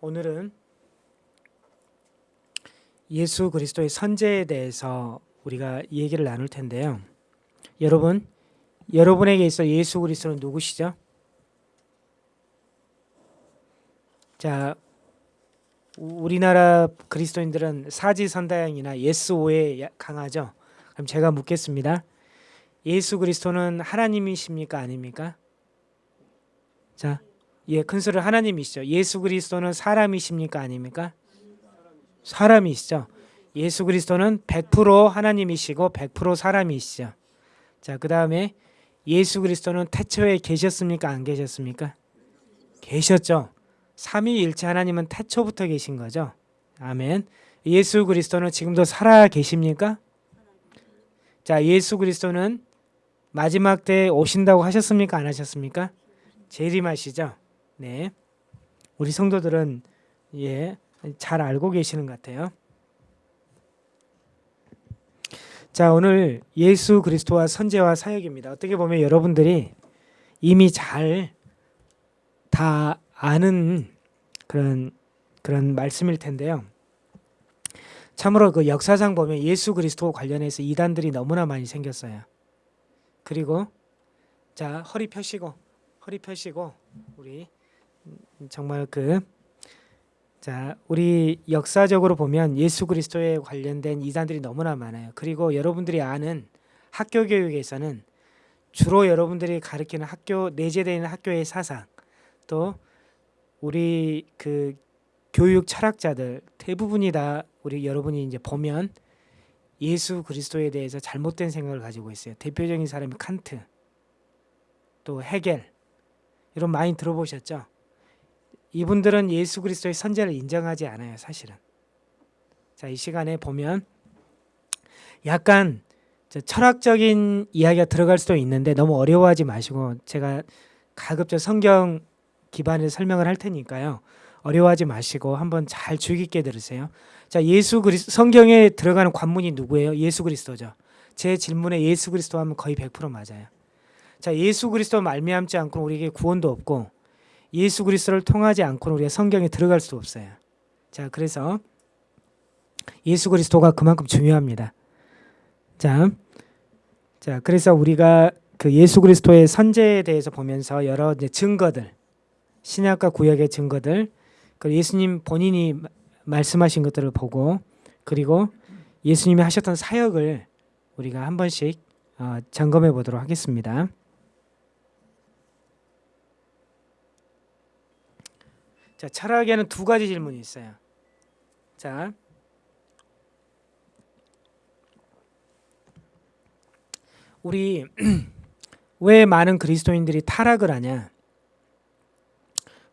오늘은 예수 그리스도의 선제에 대해서 우리가 얘기를 나눌 텐데요. 여러분, 여러분에게 있어 예수 그리스도는 누구시죠? 자, 우리나라 그리스도인들은 사지선다양이나 예스오에 강하죠. 그럼 제가 묻겠습니다. 예수 그리스도는 하나님이십니까 아닙니까? 자, 예, 큰 소리 하나님이시죠. 예수 그리스도는 사람이십니까 아닙니까? 사람이시죠. 예수 그리스도는 100% 하나님이시고 100% 사람이시죠. 자, 그 다음에 예수 그리스도는 태초에 계셨습니까 안 계셨습니까? 계셨죠. 삼위일체 하나님은 태초부터 계신 거죠. 아멘. 예수 그리스도는 지금도 살아 계십니까? 자, 예수 그리스도는 마지막 때에 오신다고 하셨습니까? 안 하셨습니까? 재림하시죠. 네. 우리 성도들은 예, 잘 알고 계시는 것 같아요. 자, 오늘 예수 그리스도와 선제와 사역입니다. 어떻게 보면 여러분들이 이미 잘 다 아는 그런 그런 말씀일 텐데요. 참으로 그 역사상 보면 예수 그리스도 관련해서 이단들이 너무나 많이 생겼어요. 그리고 자 허리 펴시고 허리 펴시고 우리 정말 그 자, 우리 역사적으로 보면 예수 그리스도에 관련된 이단들이 너무나 많아요. 그리고 여러분들이 아는 학교 교육에서는 주로 여러분들이 가르치는 학교 내재되는 학교의 사상 또 우리 그 교육 철학자들 대부분이 다 우리 여러분이 이제 보면 예수 그리스도에 대해서 잘못된 생각을 가지고 있어요. 대표적인 사람이 칸트, 또 헤겔 이런 많이 들어보셨죠? 이분들은 예수 그리스도의 선제를 인정하지 않아요, 사실은. 자, 이 시간에 보면 약간 철학적인 이야기가 들어갈 수도 있는데 너무 어려워하지 마시고 제가 가급적 성경 기반의 설명을 할 테니까요. 어려워하지 마시고 한번 잘 주의 깊게 들으세요. 자, 예수 그리스도 성경에 들어가는 관문이 누구예요? 예수 그리스도죠. 제 질문에 예수 그리스도 하면 거의 100% 맞아요. 자, 예수 그리스도 말미암지 않고 우리에게 구원도 없고 예수 그리스도를 통하지 않고는 우리가 성경에 들어갈 수 없어요. 자, 그래서 예수 그리스도가 그만큼 중요합니다. 자, 자, 그래서 우리가 그 예수 그리스도의 선제에 대해서 보면서 여러 증거들, 신약과 구약의 증거들, 그 예수님 본인이 말씀하신 것들을 보고 그리고 예수님이 하셨던 사역을 우리가 한 번씩 어, 점검해 보도록 하겠습니다. 자, 철학에는 두 가지 질문이 있어요. 자, 우리 왜 많은 그리스도인들이 타락을 하냐?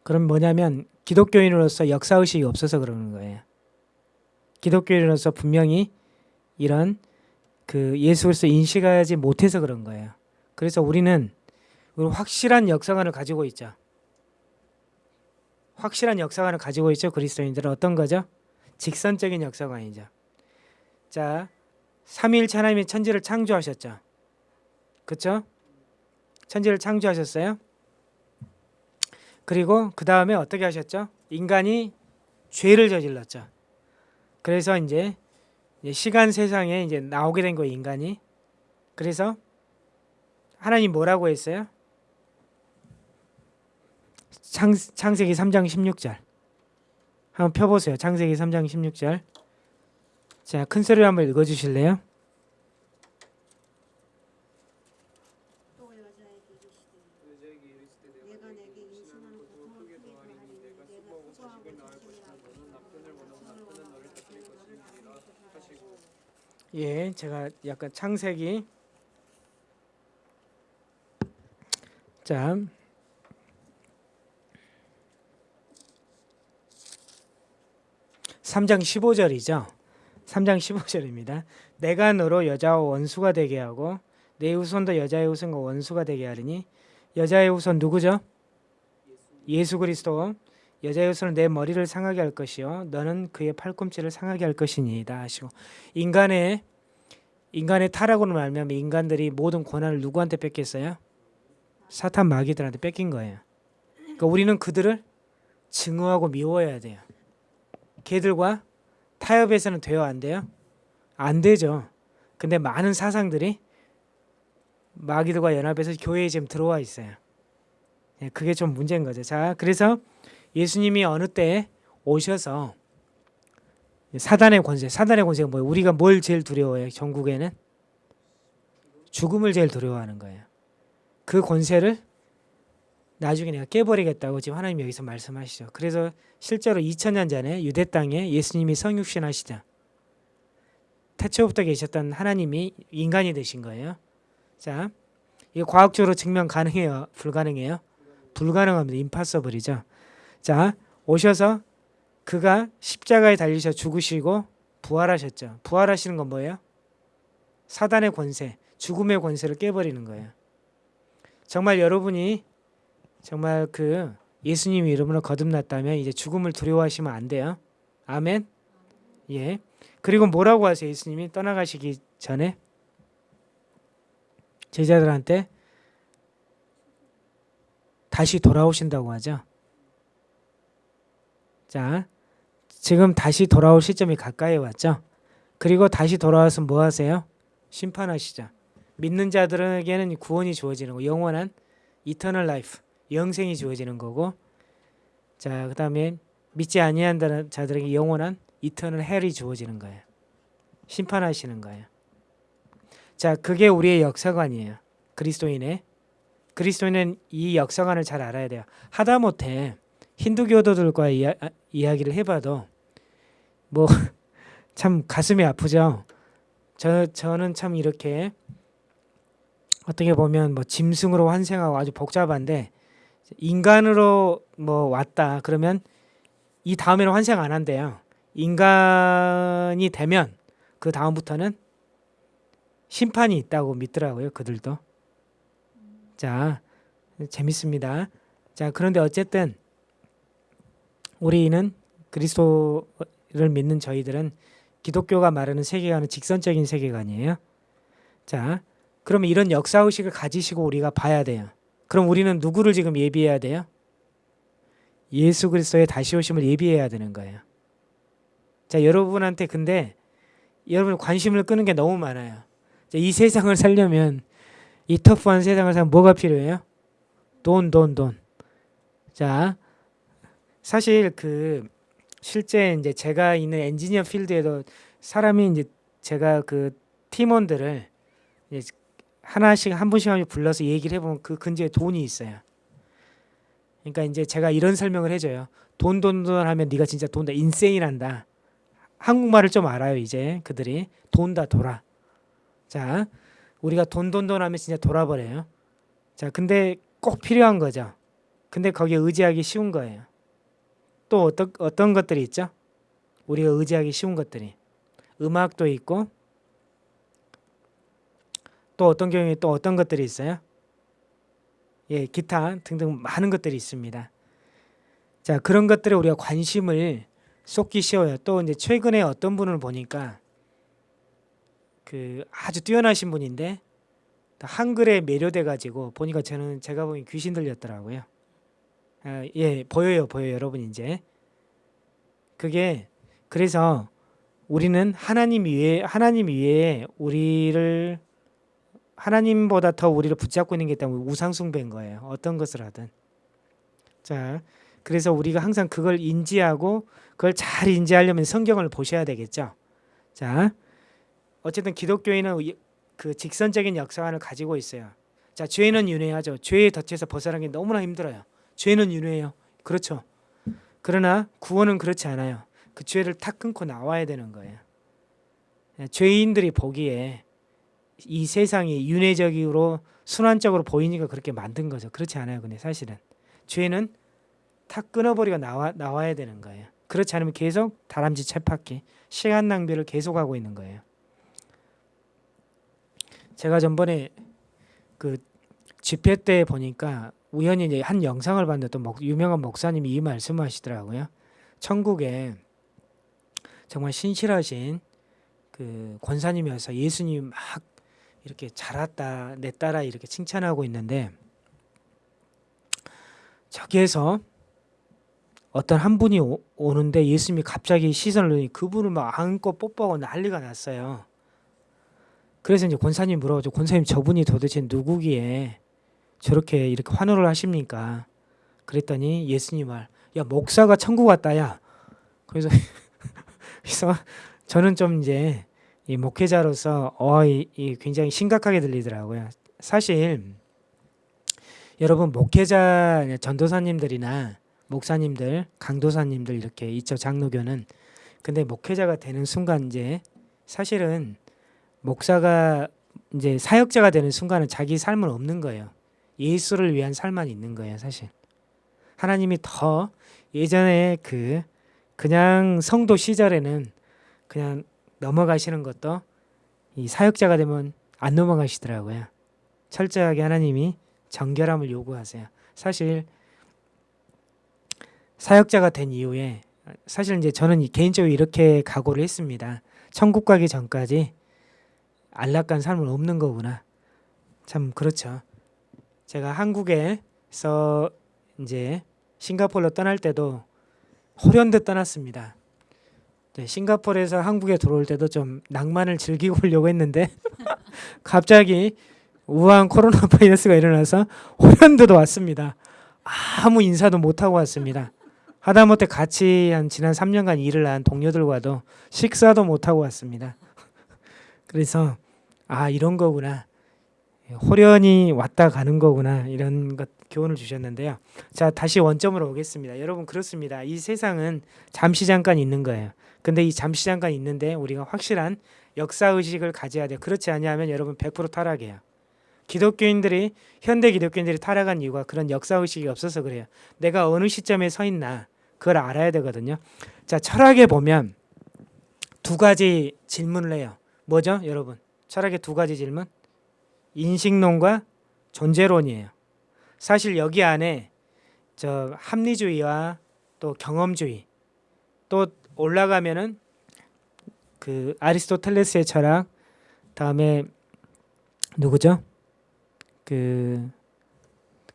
그럼 뭐냐면 기독교인으로서 역사의식이 없어서 그러는 거예요. 기독교인으로서 분명히 이런 그 예수 그리스도 인식하지 못해서 그런 거예요. 그래서 우리는 확실한 역사관을 가지고 있죠. 확실한 역사관을 가지고 있죠. 그리스도인들은 어떤 거죠? 직선적인 역사관이죠. 자, 삼위일체 하나님이 천지를 창조하셨죠. 그렇죠? 천지를 창조하셨어요. 그리고 그 다음에 어떻게 하셨죠? 인간이 죄를 저질렀죠. 그래서 이제 시간 세상에 이제 나오게 된 거예요, 인간이. 그래서 하나님 뭐라고 했어요? 창, 창세기 3장 16절. 한번 펴보세요. 창세기 3장 16절. 자, 큰 소리로 한번 읽어주실래요? 예, 제가 약간 창세기 자 3장 15절이죠. 3장 15절입니다. 내가 너로 여자와 원수가 되게 하고 내 후손도 여자의 후손과 원수가 되게 하리니 여자의 후손 누구죠? 예수 그리스도 여자의 후손은 내 머리를 상하게 할 것이요 너는 그의 팔꿈치를 상하게 할 것이니이다 하시고 인간의 인간의 타락으로 말하면 인간들이 모든 권한을 누구한테 뺏겼어요? 사탄 마귀들한테 뺏긴 거예요. 그러니까 우리는 그들을 증오하고 미워해야 돼요. 걔들과 타협해서는 돼요, 안 돼요? 안 되죠. 근데 많은 사상들이 마귀들과 연합해서 교회에 지금 들어와 있어요. 예, 그게 좀 문제인 거죠. 자, 그래서 예수님이 어느 때에 오셔서 사단의 권세, 사단의 권세가 뭐예요? 우리가 뭘 제일 두려워해요? 전국에는 죽음을 제일 두려워하는 거예요. 그 권세를 나중에 내가 깨버리겠다고 지금 하나님 여기서 말씀하시죠. 그래서 실제로 2000년 전에 유대 땅에 예수님이 성육신 하시자 태초부터 계셨던 하나님이 인간이 되신 거예요. 자, 이게 과학적으로 증명 가능해요? 불가능해요? 불가능합니다. 임파서블이죠. 자, 오셔서 그가 십자가에 달리셔 죽으시고 부활하셨죠. 부활하시는 건 뭐예요? 사단의 권세, 죽음의 권세를 깨버리는 거예요. 정말 여러분이 정말 그 예수님 이름으로 거듭났다면 이제 죽음을 두려워하시면 안 돼요. 아멘. 예. 그리고 뭐라고 하세요? 예수님이 떠나가시기 전에 제자들한테 다시 돌아오신다고 하죠. 자, 지금 다시 돌아올 시점이 가까이 왔죠. 그리고 다시 돌아와서 뭐 하세요? 심판하시죠. 믿는 자들에게는 구원이 주어지는 거, 영원한 eternal life, 영생이 주어지는 거고, 자, 그 다음에 믿지 아니한 자들에게 영원한 eternal hell이 주어지는 거예요. 심판하시는 거예요. 자, 그게 우리의 역사관이에요. 그리스도인의 그리스도인은 이 역사관을 잘 알아야 돼요. 하다못해 힌두교도들과 이야, 이야기를 해봐도 뭐 참 가슴이 아프죠. 저 저는 참 이렇게 어떻게 보면 뭐 짐승으로 환생하고 아주 복잡한데 인간으로 뭐 왔다 그러면 이 다음에는 환생 안 한대요. 인간이 되면 그 다음부터는 심판이 있다고 믿더라고요. 그들도. 자, 재밌습니다. 자, 그런데 어쨌든 우리는 그리스도를 믿는 저희들은 기독교가 말하는 세계관은 직선적인 세계관이에요. 자, 그러면 이런 역사 의식을 가지시고 우리가 봐야 돼요. 그럼 우리는 누구를 지금 예비해야 돼요? 예수 그리스도의 다시 오심을 예비해야 되는 거예요. 자, 여러분한테 근데 여러분 관심을 끄는 게 너무 많아요. 자, 이 세상을 살려면 이 터프한 세상을 살면 뭐가 필요해요? 돈, 돈, 돈. 자, 사실 그 실제 이제 제가 있는 엔지니어 필드에도 사람이 이제 제가 그 팀원들을 이제 하나씩 한 분씩 한 분씩 불러서 얘기를 해보면 그 근처에 돈이 있어요. 그러니까 이제 제가 이런 설명을 해줘요. 돈, 돈, 돈 하면 네가 진짜 돈다 인세인한다. 한국말을 좀 알아요 이제 그들이 돈다 돌아. 자, 우리가 돈, 돈, 돈 하면 진짜 돌아버려요. 자, 근데 꼭 필요한 거죠. 근데 거기에 의지하기 쉬운 거예요. 또 어떤 어떤 것들이 있죠? 우리가 의지하기 쉬운 것들이 음악도 있고 또 어떤 경우에 또 어떤 것들이 있어요? 예, 기타 등등 많은 것들이 있습니다. 자, 그런 것들에 우리가 관심을 쏟기 쉬워요. 또 이제 최근에 어떤 분을 보니까 그 아주 뛰어나신 분인데 한글에 매료돼 가지고 보니까 저는 제가 보기 귀신 들렸더라고요. 아, 예, 보여요, 보여요, 여러분 이제. 그게 그래서 우리는 하나님 위에 하나님 위에 우리를 하나님보다 더 우리를 붙잡고 있는 게 있다면 우상 숭배인 거예요. 어떤 것을 하든. 자, 그래서 우리가 항상 그걸 인지하고 그걸 잘 인지하려면 성경을 보셔야 되겠죠. 자, 어쨌든 기독교인은 그 직선적인 역사관을 가지고 있어요. 자, 죄는 윤회하죠. 죄의 덫에서 벗어나기 너무나 힘들어요. 죄는 윤회해요. 그렇죠. 그러나 구원은 그렇지 않아요. 그 죄를 탁 끊고 나와야 되는 거예요. 예, 죄인들이 보기에 이 세상이 윤회적으로 순환적으로 보이니까 그렇게 만든 거죠. 그렇지 않아요. 근데 사실은 죄는 탁 끊어버리고 나와 나와야 되는 거예요. 그렇지 않으면 계속 다람쥐 채팍기 시간 낭비를 계속하고 있는 거예요. 제가 전번에 그 집회 때 보니까 우연히 이제 한 영상을 봤는데 또 목, 유명한 목사님이 이 말씀하시더라고요. 천국에 정말 신실하신 그 권사님이어서 예수님 막 이렇게 잘했다 내 딸아 이렇게 칭찬하고 있는데 저기에서 어떤 한 분이 오, 오는데 예수님이 갑자기 시선을 넣으니 그분을 막 안고 뽀뽀하고 난리가 났어요. 그래서 이제 권사님 물어보죠. 권사님 저분이 도대체 누구기에 저렇게 이렇게 환호를 하십니까? 그랬더니 예수님 말, 야 목사가 천국 왔다야. 그래서 그래서 저는 좀 이제 이 목회자로서 어, 이, 이 굉장히 심각하게 들리더라고요. 사실 여러분 목회자 전도사님들이나 목사님들, 강도사님들 이렇게 있죠 장로교는. 근데 목회자가 되는 순간 이제 사실은 목사가 이제 사역자가 되는 순간은 자기 삶은 없는 거예요. 예수를 위한 삶만 있는 거예요, 사실. 하나님이 더 예전에 그 그냥 성도 시절에는 그냥 넘어가시는 것도 이 사역자가 되면 안 넘어가시더라고요. 철저하게 하나님이 정결함을 요구하세요. 사실 사역자가 된 이후에 사실 이제 저는 개인적으로 이렇게 각오를 했습니다. 천국 가기 전까지 안락한 삶은 없는 거구나. 참 그렇죠. 제가 한국에서 이제 싱가포르로 떠날 때도 호련듯 떠났습니다. 네, 싱가포르에서 한국에 들어올 때도 좀 낭만을 즐기고 오려고 했는데 갑자기 우한 코로나 바이러스가 일어나서 호련듯 왔습니다. 아무 인사도 못 하고 왔습니다. 하다못해 같이 한 지난 3년간 일을 한 동료들과도 식사도 못 하고 왔습니다. 그래서 아 이런 거구나. 호련히 왔다 가는 거구나 이런 것 교훈을 주셨는데요. 자 다시 원점으로 오겠습니다. 여러분 그렇습니다. 이 세상은 잠시 잠깐 있는 거예요. 근데 이 잠시 잠깐 있는데 우리가 확실한 역사 의식을 가져야 돼요. 그렇지 않냐면 여러분 100% 타락해요. 기독교인들이 현대 기독교인들이 타락한 이유가 그런 역사 의식이 없어서 그래요. 내가 어느 시점에 서 있나 그걸 알아야 되거든요. 자 철학에 보면 두 가지 질문을 해요. 뭐죠, 여러분? 철학의 두 가지 질문. 인식론과 존재론이에요. 사실 여기 안에 저 합리주의와 또 경험주의 또 올라가면은 그 아리스토텔레스의 철학 다음에 누구죠? 그,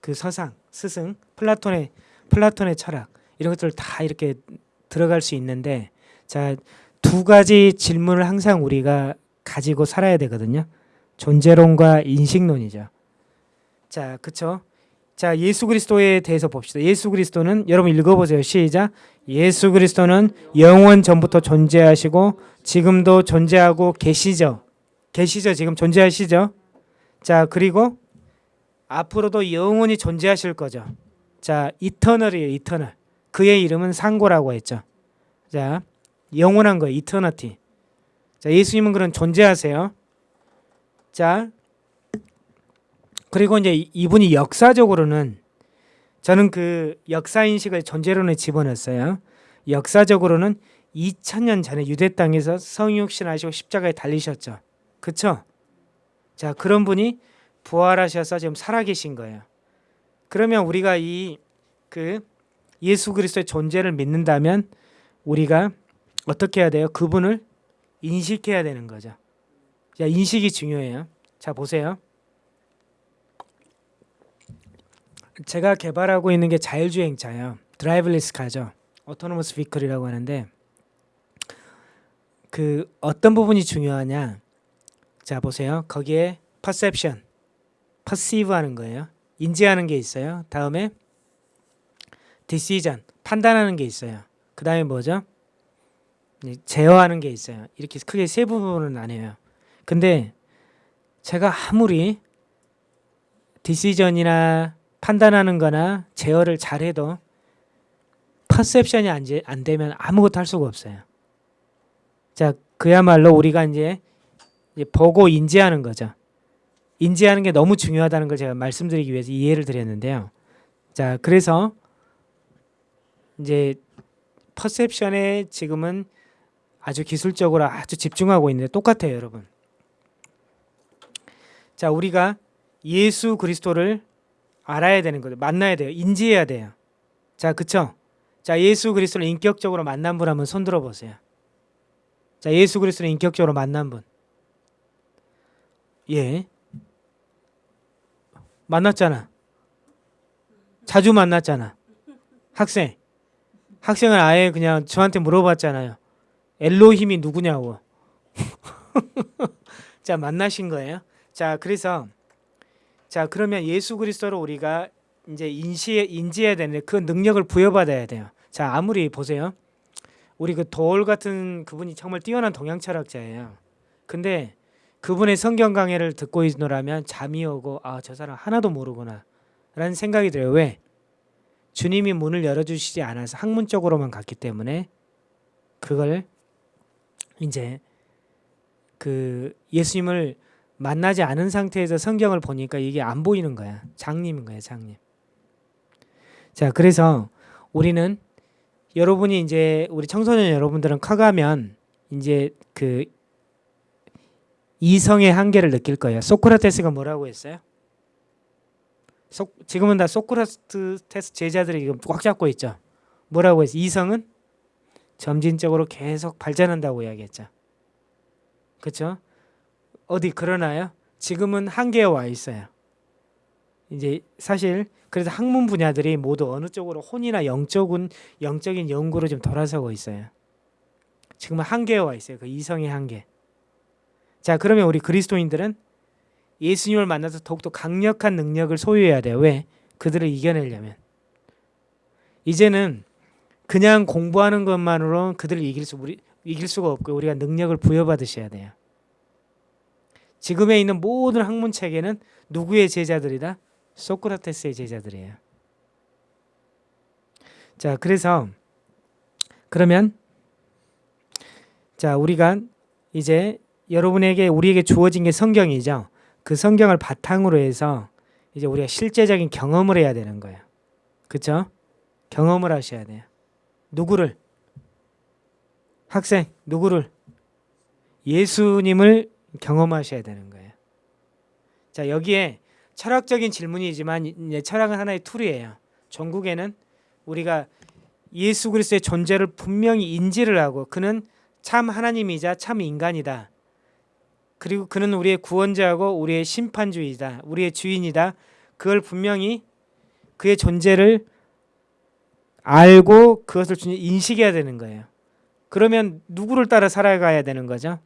그 서상 스승 플라톤의 플라톤의 철학 이런 것들 다 이렇게 들어갈 수 있는데 자 두 가지 질문을 항상 우리가 가지고 살아야 되거든요. 존재론과 인식론이죠. 자, 그쵸? 자, 예수 그리스도에 대해서 봅시다. 예수 그리스도는 여러분 읽어보세요. 시작. 예수 그리스도는 영원 전부터 존재하시고 지금도 존재하고 계시죠. 계시죠. 지금 존재하시죠. 자, 그리고 앞으로도 영원히 존재하실 거죠. 자, 이터널이에요. 이터널. 그의 이름은 상고라고 했죠. 자, 영원한 거예요. 이터너티. 자, 예수님은 그런 존재하세요. 자, 그리고 이제 이분이 역사적으로는 저는 그 역사 인식을 존재론에 집어넣었어요. 역사적으로는 2000년 전에 유대 땅에서 성육신 하시고 십자가에 달리셨죠. 그쵸? 자, 그런 분이 부활하셔서 지금 살아계신 거예요. 그러면 우리가 이 그 예수 그리스도의 존재를 믿는다면 우리가 어떻게 해야 돼요? 그분을 인식해야 되는 거죠. 자, 인식이 중요해요. 자, 보세요. 제가 개발하고 있는 게 자율주행차예요. driverless car죠. autonomous vehicle이라고 하는데 그 어떤 부분이 중요하냐? 자, 보세요. 거기에 perception, perceive 하는 거예요. 인지하는 게 있어요. 다음에 decision, 판단하는 게 있어요. 그 다음에 뭐죠? 제어하는 게 있어요. 이렇게 크게 세 부분은 나뉘어요. 근데 제가 아무리 디시전이나 판단하는 거나 제어를 잘해도 퍼셉션이 안, 안 되면 아무것도 할 수가 없어요. 자, 그야말로 우리가 이제, 보고 인지하는 거죠. 인지하는 게 너무 중요하다는 걸 제가 말씀드리기 위해서 이해를 드렸는데요. 자, 그래서 이제 퍼셉션에 지금은 아주 기술적으로 아주 집중하고 있는데 똑같아요, 여러분. 자, 우리가 예수 그리스도를 알아야 되는 거죠. 만나야 돼요. 인지해야 돼요. 자, 그쵸? 자, 예수 그리스도를 인격적으로 만난 분 한번 손 들어 보세요. 자, 예수 그리스도를 인격적으로 만난 분. 예. 만났잖아. 자주 만났잖아. 학생. 학생은 아예 그냥 저한테 물어봤잖아요. 엘로힘이 누구냐고. 자 만나신 거예요. 자 그래서 자 그러면 예수 그리스도를 우리가 이제 인시해 인지해야 되는데 그 능력을 부여받아야 돼요. 자 아무리 보세요. 우리 그 도올 같은 그분이 정말 뛰어난 동양 철학자예요. 근데 그분의 성경 강해를 듣고 있노라면 잠이 오고 아 저 사람 하나도 모르구나 라는 생각이 들어요. 왜? 주님이 문을 열어주시지 않아서 학문적으로만 갔기 때문에 그걸 이제 그 예수님을 만나지 않은 상태에서 성경을 보니까 이게 안 보이는 거야. 장님인 거야, 장님. 자, 그래서 우리는 여러분이 이제 우리 청소년 여러분들은 커가면 이제 그 이성의 한계를 느낄 거예요. 소크라테스가 뭐라고 했어요? 소, 지금은 다 소크라테스 제자들이 꽉 잡고 있죠. 뭐라고 했어? 이성은 점진적으로 계속 발전한다고 이야기했죠. 그렇죠? 어디 그러나요? 지금은 한계에 와 있어요. 이제 사실 그래서 학문 분야들이 모두 어느 쪽으로 혼이나 영적은 영적인 연구로 좀 돌아서고 있어요. 지금은 한계에 와 있어요. 그 이성의 한계. 자, 그러면 우리 그리스도인들은 예수님을 만나서 더욱더 강력한 능력을 소유해야 돼요. 왜? 그들을 이겨내려면. 이제는 그냥 공부하는 것만으로 그들을 이길 수 우리 이길 수가 없고 우리가 능력을 부여받으셔야 돼요. 지금에 있는 모든 학문 체계는 누구의 제자들이다? 소크라테스의 제자들이에요. 자, 그래서 그러면 자, 우리가 이제 여러분에게 우리에게 주어진 게 성경이죠. 그 성경을 바탕으로 해서 이제 우리가 실제적인 경험을 해야 되는 거예요. 그렇죠? 경험을 하셔야 돼요. 누구를? 학생, 누구를? 예수님을 경험하셔야 되는 거예요. 자, 여기에 철학적인 질문이지만 철학은 하나의 tool이에요. 결국에는 우리가 예수 그리스도의 존재를 분명히 인지를 하고 그는 참 하나님이자 참 인간이다. 그리고 그는 우리의 구원자고 우리의 심판주이다. 우리의 주인이다. 그걸 분명히 그의 존재를 알고 그것을 인식해야 되는 거예요. 그러면 누구를 따라 살아가야 되는 거죠?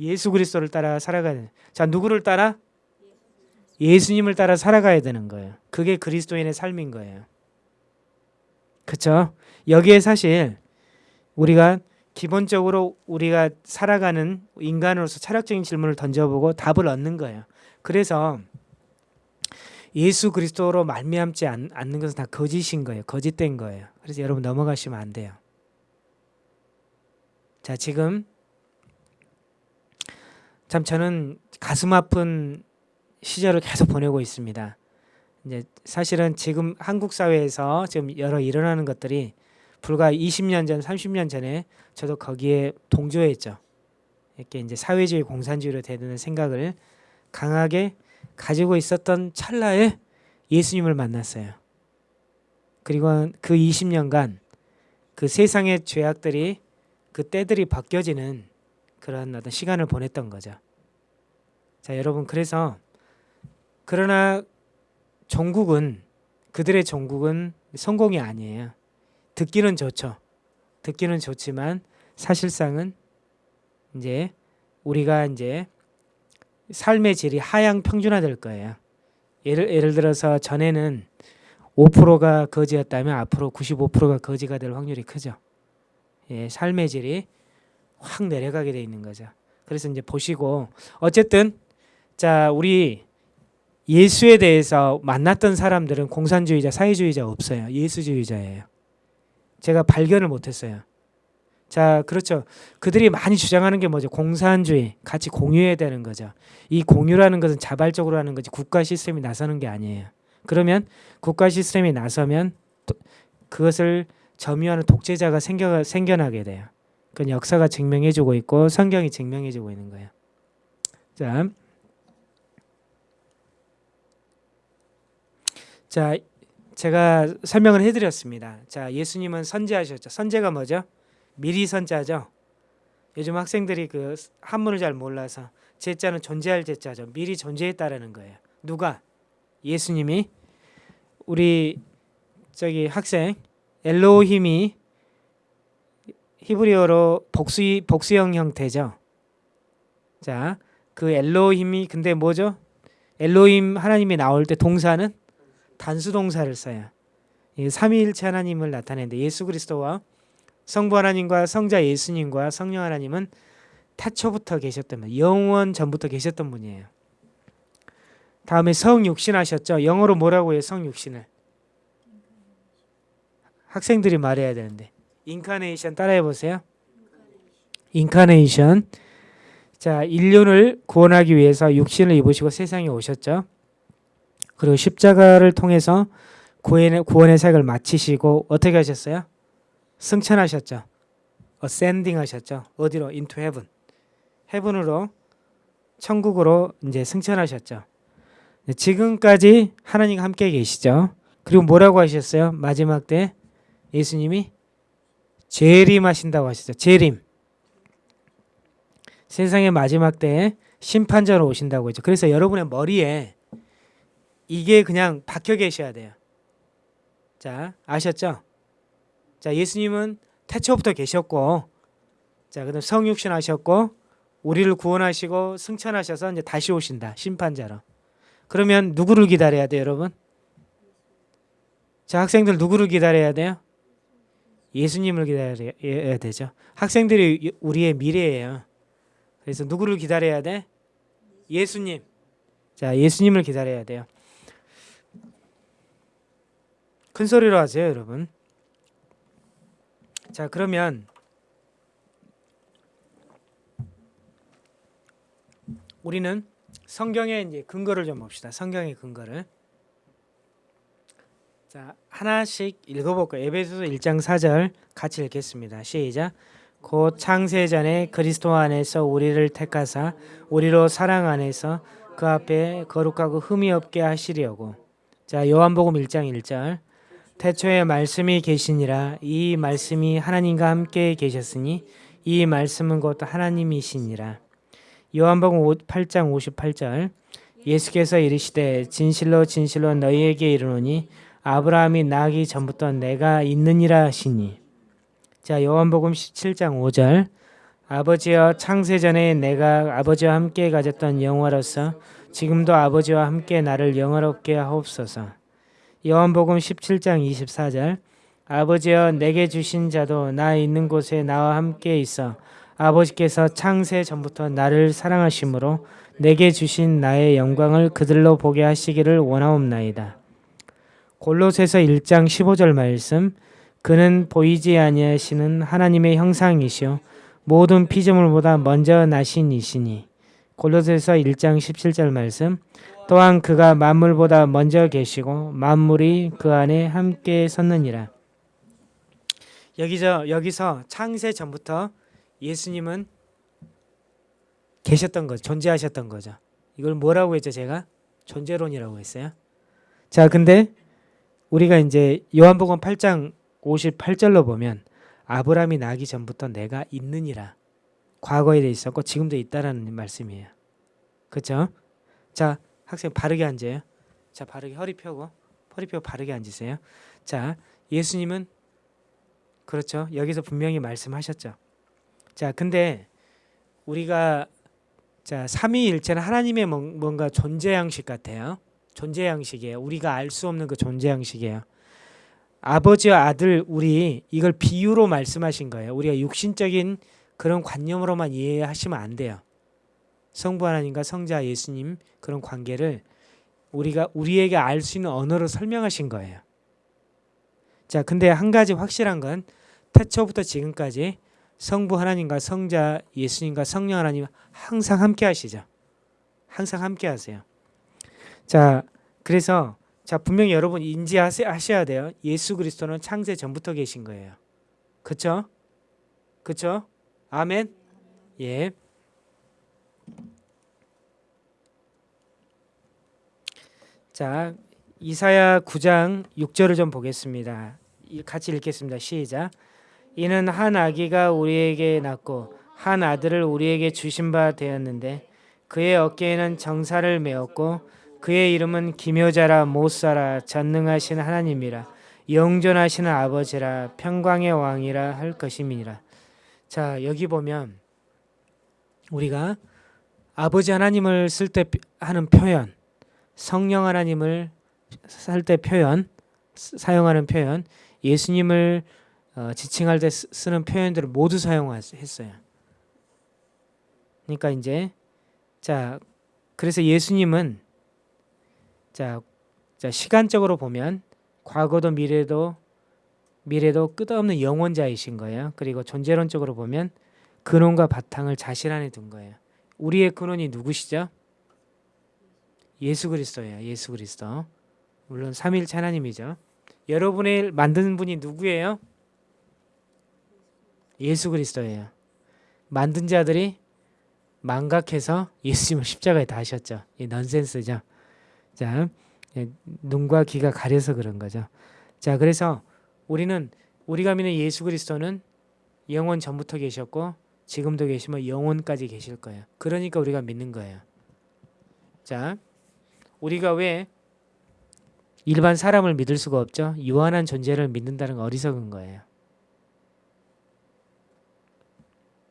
예수 그리스도를 따라 살아가야 되는. 자, 누구를 따라? 예수님을 따라 살아가야 되는 거예요. 그게 그리스도인의 삶인 거예요. 그렇죠? 여기에 사실 우리가 기본적으로 우리가 살아가는 인간으로서 철학적인 질문을 던져보고 답을 얻는 거예요. 그래서 예수 그리스도로 말미암지 않, 는 것은 다 거짓인 거예요. 거짓된 거예요. 그래서 여러분 넘어가시면 안 돼요. 자 지금 참 저는 가슴 아픈 시절을 계속 보내고 있습니다. 이제 사실은 지금 한국 사회에서 지금 여러 일어나는 것들이 불과 20년 전, 30년 전에 저도 거기에 동조했죠. 이렇게 이제 사회주의 공산주의로 되는 생각을 강하게 가지고 있었던 찰나에 예수님을 만났어요. 그리고 그 20년간 그 세상의 죄악들이 그 때들이 바뀌어지는 그런 어떤 시간을 보냈던 거죠. 자, 여러분 그래서 그러나 종국은 그들의 종국은 성공이 아니에요. 듣기는 좋죠. 듣기는 좋지만 사실상은 이제 우리가 이제 삶의 질이 하향 평준화될 거예요. 예를 예를 들어서 전에는 5%가 거지였다면 앞으로 95%가 거지가 될 확률이 크죠. 예, 삶의 질이 확 내려가게 돼 있는 거죠. 그래서 이제 보시고 어쨌든 자 우리 예수에 대해서 만났던 사람들은 공산주의자, 사회주의자 없어요. 예수주의자예요. 제가 발견을 못했어요. 자, 그렇죠. 그들이 많이 주장하는 게 뭐죠? 공산주의, 같이 공유해야 되는 거죠. 이 공유라는 것은 자발적으로 하는 거지 국가 시스템이 나서는 게 아니에요. 그러면 국가 시스템이 나서면 그것을 점유하는 독재자가 생겨, 생겨나게 돼요. 그건 역사가 증명해주고 있고 성경이 증명해주고 있는 거예요. 자, 자 제가 설명을 해드렸습니다. 자, 예수님은 선제하셨죠. 선제가 뭐죠? 미리 선자죠. 요즘 학생들이 그 한문을 잘 몰라서 제자는 존재할 제자죠. 미리 존재했다라는 거예요. 누가? 예수님이 우리 저기 학생 엘로힘이 히브리어로 복수 복수형 형태죠. 자, 그 엘로힘이 근데 뭐죠? 엘로힘 하나님이 나올 때 동사는 단수 동사를 써요. 이 삼위일체 하나님을 나타내는데 예수 그리스도와 성부 하나님과 성자 예수님과 성령 하나님은 태초부터 계셨던 분, 영원 전부터 계셨던 분이에요. 다음에 성육신 하셨죠. 영어로 뭐라고 해요? 성육신을. 학생들이 말해야 되는데. 인카네이션 따라해 보세요. 인카네이션. 자, 인륜을 구원하기 위해서 육신을 입으시고 세상에 오셨죠. 그리고 십자가를 통해서 구원의, 구원의 사역을 마치시고 어떻게 하셨어요? 승천하셨죠. ascending 하셨죠. 어디로? into heaven. 헤븐으로 천국으로 이제 승천하셨죠. 네, 지금까지 하나님과 함께 계시죠. 그리고 뭐라고 하셨어요? 마지막 때 예수님이 재림하신다고 하시죠. 재림. 세상의 마지막 때에 심판자로 오신다고 했죠. 그래서 여러분의 머리에 이게 그냥 박혀 계셔야 돼요. 자, 아셨죠? 자, 예수님은 태초부터 계셨고, 자, 그다음 성육신 하셨고, 우리를 구원하시고 승천하셔서 이제 다시 오신다. 심판자로. 그러면 누구를 기다려야 돼요, 여러분? 자, 학생들 누구를 기다려야 돼요? 예수님을 기다려야 되죠. 학생들이 우리의 미래예요. 그래서 누구를 기다려야 돼? 예수님. 자, 예수님을 기다려야 돼요. 큰 소리로 하세요, 여러분. 자, 그러면 우리는 성경의 이제 근거를 좀 봅시다. 성경의 근거를. 자, 하나씩 읽어볼까요? 에베소서 1장 4절 같이 읽겠습니다. 시작. 곧 창세 전에 그리스도 안에서 우리를 택하사 우리로 사랑 안에서 그 앞에 거룩하고 흠이 없게 하시려고. 자, 요한복음 1장 1절. 태초에 말씀이 계시니라 이 말씀이 하나님과 함께 계셨으니 이 말씀은 곧 하나님이시니라. 요한복음 8장 58절. 예수께서 이르시되 진실로 진실로 너희에게 이르노니 아브라함이 나기 전부터 내가 있느니라 하시니. 자, 요한복음 17장 5절. 아버지여 창세 전에 내가 아버지와 함께 가졌던 영화로서 지금도 아버지와 함께 나를 영화롭게 하옵소서. 요한복음 17장 24절. 아버지여 내게 주신 자도 나 있는 곳에 나와 함께 있어 아버지께서 창세 전부터 나를 사랑하심으로 내게 주신 나의 영광을 그들로 보게 하시기를 원하옵나이다. 골로새서 1장 15절 말씀 그는 보이지 아니하시는 하나님의 형상이시요 모든 피조물보다 먼저 나신 이시니 골로새서 1장 17절 말씀 또한 그가 만물보다 먼저 계시고 만물이 그 안에 함께 섰느니라. 여기서 여기서 창세 전부터 예수님은 계셨던 거죠. 존재하셨던 거죠. 이걸 뭐라고 했죠, 제가? 존재론이라고 했어요. 자, 근데 우리가 이제 요한복음 8장 58절로 보면 아브라함이 나기 전부터 내가 있느니라. 과거에 돼 있었고 지금도 있다라는 말씀이에요. 그렇죠? 자, 학생 바르게 앉아요. 자, 바르게 허리 펴고 허리 펴고 바르게 앉으세요. 자, 예수님은 그렇죠. 여기서 분명히 말씀하셨죠. 자, 근데 우리가 자, 삼위일체는 하나님의 뭔가 존재 양식 같아요. 존재 양식이에요. 우리가 알 수 없는 그 존재 양식이에요. 아버지와 아들 우리 이걸 비유로 말씀하신 거예요. 우리가 육신적인 그런 관념으로만 이해하시면 안 돼요. 성부 하나님과 성자 예수님 그런 관계를 우리가 우리에게 알 수 있는 언어로 설명하신 거예요. 자, 근데 한 가지 확실한 건 태초부터 지금까지 성부 하나님과 성자 예수님과 성령 하나님 항상 함께 하시죠. 항상 함께 하세요. 자, 그래서 자, 분명히 여러분 인지하셔야 돼요. 예수 그리스도는 창세 전부터 계신 거예요. 그쵸? 그쵸? 아멘? 예. 자, 이사야 9장 6절을 좀 보겠습니다. 같이 읽겠습니다. 시작. 이는 한 아기가 우리에게 낳고 한 아들을 우리에게 주신 바 되었는데 그의 어깨에는 정사를 메었고 그의 이름은 기묘자라 못사라 전능하신 하나님이라 영존하시는 아버지라 평강의 왕이라 할 것임이니라. 자 여기 보면 우리가 아버지 하나님을 쓸 때 하는 표현, 성령 하나님을 살때 표현, 사용하는 표현, 예수님을 어, 지칭할 때 쓰- 쓰는 표현들을 모두 사용했어요. 그러니까 이제 자 그래서 예수님은 자, 자 시간적으로 보면 과거도 미래도 미래도 끝없는 영원자이신 거예요. 그리고 존재론적으로 보면 근원과 바탕을 자신 안에 둔 거예요. 우리의 근원이 누구시죠? 예수 그리스도예요. 예수 그리스도. 물론 삼일체 하나님이죠. 여러분을 만든 분이 누구예요? 예수 그리스도예요. 만든 자들이 망각해서 예수님을 십자가에 다하셨죠. 이 넌센스죠. 자, 예, 눈과 귀가 가려서 그런 거죠. 자, 그래서 우리는 우리가 믿는 예수 그리스도는 영원 전부터 계셨고 지금도 계시면 영원까지 계실 거예요. 그러니까 우리가 믿는 거예요. 자, 우리가 왜 일반 사람을 믿을 수가 없죠? 유한한 존재를 믿는다는 건 어리석은 거예요.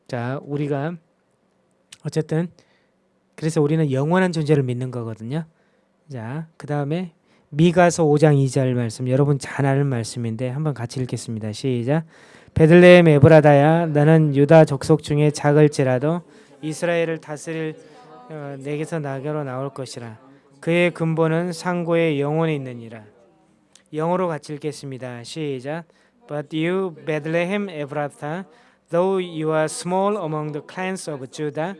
자, 우리가 어쨌든 그래서 우리는 영원한 존재를 믿는 거거든요. 자, 그 다음에 미가서 5장 2절 말씀 여러분 잘 아는 말씀인데 한번 같이 읽겠습니다. 시작. 베들레헴 에브라다야 나는 유다 족속 중에 작을지라도 이스라엘을 다스릴 어, 내게서 나게로 나올 것이라. 그의 근본은 상고의 영혼에 있느니라. 영어로 같이 읽겠습니다. 시작. But you Bethlehem Ephrathah, though you are small among the clans of Judah,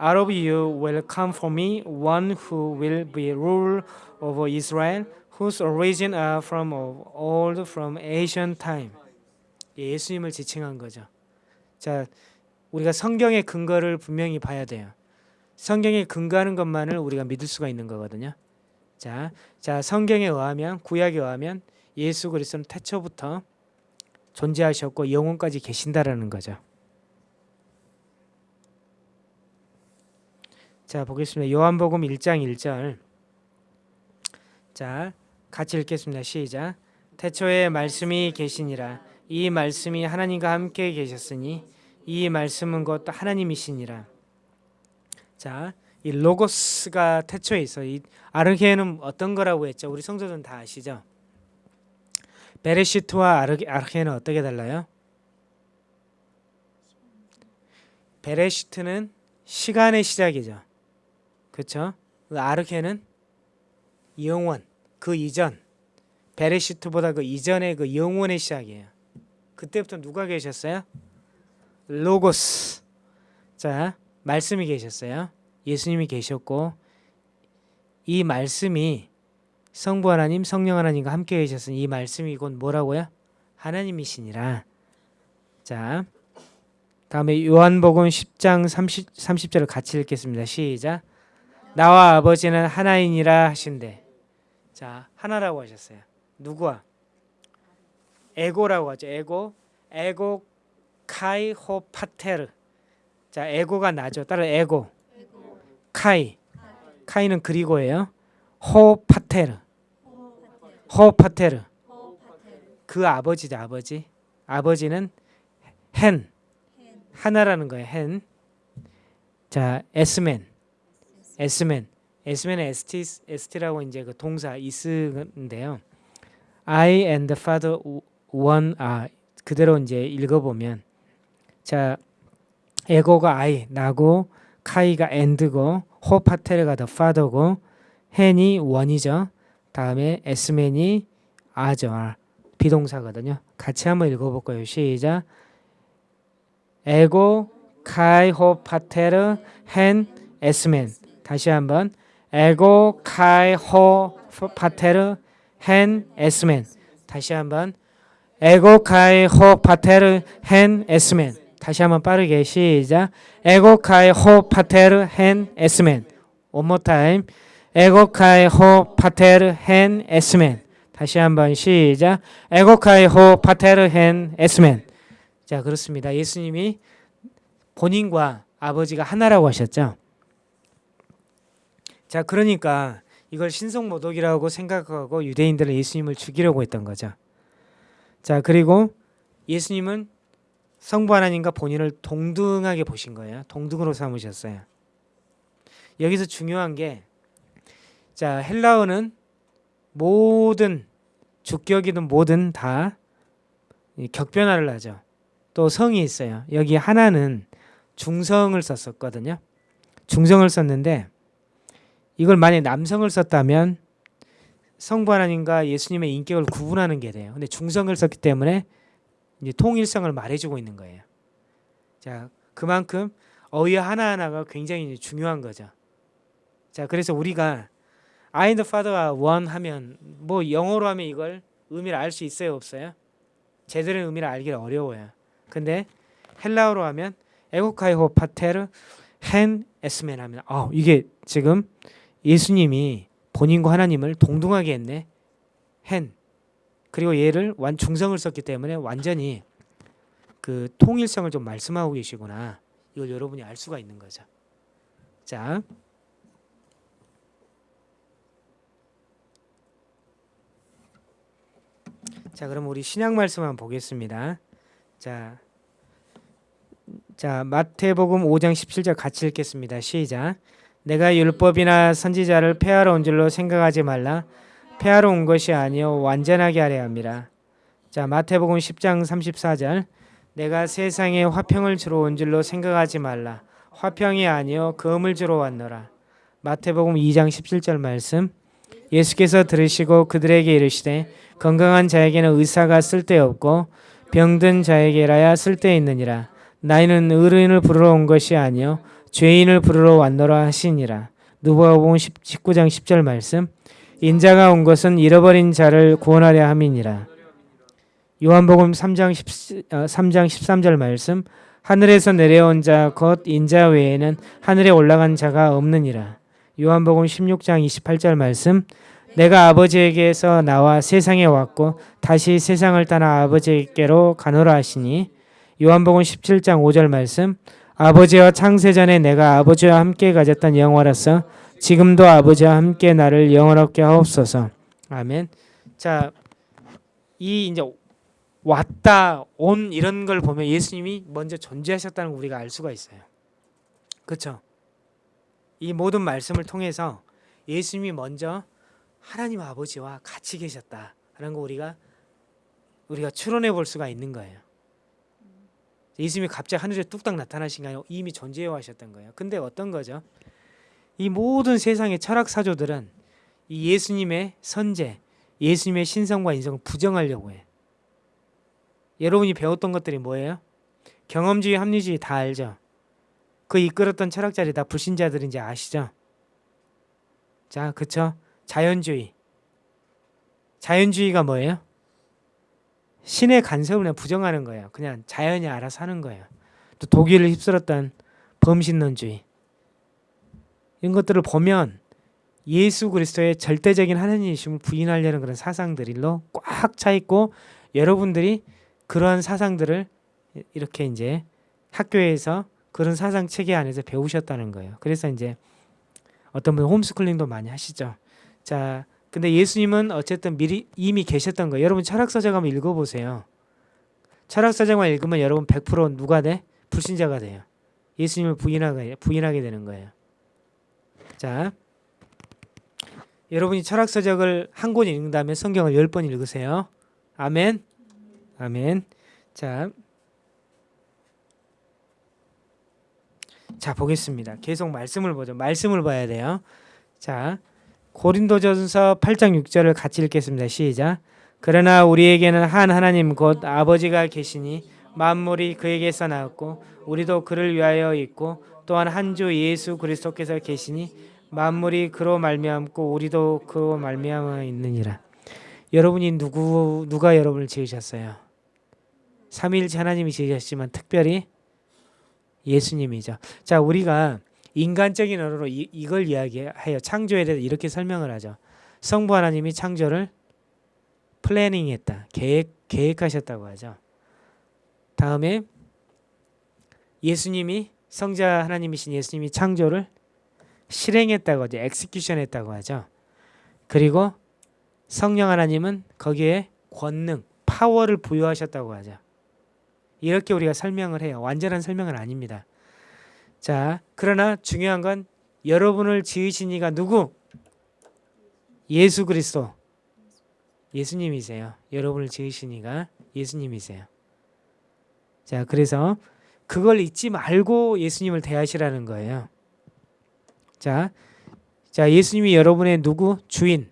out of you will come for me one who will be ruler over Israel, whose origin are from of old, from ancient time. 예수님을 지칭한 거죠. 자, 우리가 성경의 근거를 분명히 봐야 돼요. 성경에 근거하는 것만을 우리가 믿을 수가 있는 거거든요. 자, 자 성경에 의하면 구약에 의하면 예수 그리스도는 태초부터 존재하셨고 영원까지 계신다라는 거죠. 자, 보겠습니다. 요한복음 1장 1절. 자, 같이 읽겠습니다. 시작. 태초에 말씀이 계시니라. 이 말씀이 하나님과 함께 계셨으니 이 말씀은 곧 하나님이시니라. 자, 이 로고스가 태초에 있어. 이 아르게는 어떤 거라고 했죠? 우리 성도들은 다 아시죠? 베레시트와 아르게는 어떻게 달라요? 베레시트는 시간의 시작이죠. 그렇죠? 아르게는 영원, 그 이전. 베레시트보다 그 이전의 그 영원의 시작이에요. 그때부터 누가 계셨어요? 로고스. 자, 말씀이 계셨어요. 예수님이 계셨고 이 말씀이 성부 하나님, 성령 하나님과 함께 계셨으니 이 말씀이 곧 뭐라고요? 하나님이시니라. 자, 다음에 요한복음 10장 30, 30절을 같이 읽겠습니다. 시작. 나와 아버지는 하나이니라 하신대. 자, 하나라고 하셨어요. 누구와? 에고라고 하죠. 에고. 에고 카이 호 파테르. 자, 에고가 나죠. 따라 에고. 카이. 카이 는 그리고예요. 호 파테르. 호 파테르. 그 아버지죠, 아버지. 아버지는 헨. 하나라는 거예요. 헨. 자, 에스맨. 에스맨. 에스맨은 에스티 에스티라고 이제 그 동사 이스인데요. I and the Father one are 그대로 이제 읽어보면 자 에고가 I 나고 카이가 and고 호파테르가 the father고 헨이 원이죠. 다음에 에스맨이 아죠. 아, 비동사거든요. 같이 한번 읽어볼까요? 시작. 에고 카이 호파테르 헨 에스맨 다시 한번. 에고 카이 호 파테르 헨 에스맨 다시 한번. 에고 카이 호 파테르 헨 에스맨 다시 한번 빠르게 시작. 에고 카이 호 파테르 헨 에스맨 one more 에고 카이 호 파테르 헨 에스맨 다시 한번 시작. 에고 카이 호 파테르 헨 에스맨 자 그렇습니다. 예수님이 본인과 아버지가 하나라고 하셨죠 자 그러니까 이걸 신성모독이라고 생각하고 유대인들은 예수님을 죽이려고 했던 거죠. 자, 그리고 예수님은 성부 하나님과 본인을 동등하게 보신 거예요. 동등으로 삼으셨어요. 여기서 중요한 게 자, 헬라어는 모든 주격이든 뭐든 다 격변화를 하죠. 또 성이 있어요. 여기 하나는 중성을 썼었거든요. 중성을 썼는데 이걸 만약 남성을 썼다면 성부 하나님과 예수님의 인격을 구분하는 게 돼요. 근데 중성을 썼기 때문에 이제 통일성을 말해주고 있는 거예요. 자, 그만큼 어휘 하나하나가 굉장히 중요한 거죠. 자, 그래서 우리가 I and the Father가 one 하면 뭐 영어로 하면 이걸 의미를 알 수 있어요, 없어요? 제대로 의미를 알기가 어려워요. 근데 헬라어로 하면 에고카이호 파테르 헨 에스멘 하면 아, 이게 지금 예수님이 본인과 하나님을 동등하게 했네. 헨 그리고 얘를 완 중성을 썼기 때문에 완전히 그 통일성을 좀 말씀하고 계시구나. 이걸 여러분이 알 수가 있는 거죠. 자, 자, 그럼 우리 신약 말씀 한번 보겠습니다. 자, 자 마태복음 5장 17절 같이 읽겠습니다. 시작. 내가 율법이나 선지자를 폐하러 온 줄로 생각하지 말라. 폐하러 온 것이 아니요 완전하게 하려 함이라. 자 마태복음 10장 34절 내가 세상에 화평을 주러 온 줄로 생각하지 말라. 화평이 아니요 금을 주러 왔노라. 마태복음 2장 17절 말씀 예수께서 들으시고 그들에게 이르시되 건강한 자에게는 의사가 쓸데없고 병든 자에게라야 쓸데있느니라. 나이는 의인을 부르러 온 것이 아니요 죄인을 부르러 왔노라 하시니라. 누가복음 19장 10절 말씀. 인자가 온 것은 잃어버린 자를 구원하려 함이니라. 요한복음 3장 10, 3장 13절 말씀. 하늘에서 내려온 자 곧 인자 외에는 하늘에 올라간 자가 없느니라. 요한복음 16장 28절 말씀. 내가 아버지에게서 나와 세상에 왔고 다시 세상을 떠나 아버지께로 가노라 하시니 요한복음 17장 5절 말씀 아버지와 창세전에 내가 아버지와 함께 가졌던 영화로서 지금도 아버지와 함께 나를 영원롭게 하옵소서. 아멘. 자, 이 이제 왔다 온 이런 걸 보면 예수님이 먼저 존재하셨다는 걸 우리가 알 수가 있어요. 그렇죠? 이 모든 말씀을 통해서 예수님이 먼저 하나님 아버지와 같이 계셨다라는 거 우리가 우리가 추론해 볼 수가 있는 거예요. 예수님이 갑자기 하늘에 뚝딱 나타나신 게 아니고 이미 존재해 하셨던 거예요. 근데 어떤 거죠? 이 모든 세상의 철학 사조들은 이 예수님의 선제, 예수님의 신성과 인성을 부정하려고 해. 여러분이 배웠던 것들이 뭐예요? 경험주의, 합리주의 다 알죠? 그 이끌었던 철학자들이 다 불신자들인지 아시죠? 자, 그쵸? 자연주의. 자연주의가 뭐예요? 신의 간섭을 그냥 부정하는 거예요. 그냥 자연이 알아서 하는 거예요. 또 독일을 휩쓸었던 범신론주의. 이런 것들을 보면 예수 그리스도의 절대적인 하나님이심을 부인하려는 그런 사상들로 꽉 차 있고 여러분들이 그러한 사상들을 이렇게 이제 학교에서 그런 사상 체계 안에서 배우셨다는 거예요. 그래서 이제 어떤 분 홈스쿨링도 많이 하시죠. 자, 근데 예수님은 어쨌든 미리 이미 계셨던 거예요. 여러분 철학서적 한번 읽어보세요. 철학서적만 읽으면 여러분 100% 누가 돼? 불신자가 돼요. 예수님을 부인하게, 부인하게 되는 거예요. 자, 여러분이 철학서적을 한 권 읽는다면 성경을 10번 읽으세요. 아멘. 아멘. 자, 자 보겠습니다. 계속 말씀을 보죠. 말씀을 봐야 돼요. 자, 고린도전서 8장 6절을 같이 읽겠습니다. 시작. 그러나 우리에게는 한 하나님 곧 아버지가 계시니 만물이 그에게서 나왔고 우리도 그를 위하여 있고 또한 한 주 예수 그리스도께서 계시니 만물이 그로 말미암고 우리도 그로 말미암아 있느니라. 여러분이 누구 누가 여러분을 지으셨어요? 삼위일체 하나님이 지으셨지만 특별히 예수님이죠. 자, 우리가 인간적인 언어로 이, 이걸 이야기해요. 창조에 대해서 이렇게 설명을 하죠. 성부 하나님이 창조를 planning했다. 계획 계획하셨다고 하죠. 다음에 예수님이 성자 하나님이신 예수님이 창조를 실행했다고 하죠. execution 했다고 하죠. 그리고 성령 하나님은 거기에 권능, 파워를 부여하셨다고 하죠. 이렇게 우리가 설명을 해요. 완전한 설명은 아닙니다. 자, 그러나 중요한 건 여러분을 지으신 이가 누구? 예수 그리스도. 예수님이세요. 여러분을 지으신 이가 예수님이세요. 자, 그래서 그걸 잊지 말고 예수님을 대하시라는 거예요. 자, 자, 예수님이 여러분의 누구? 주인.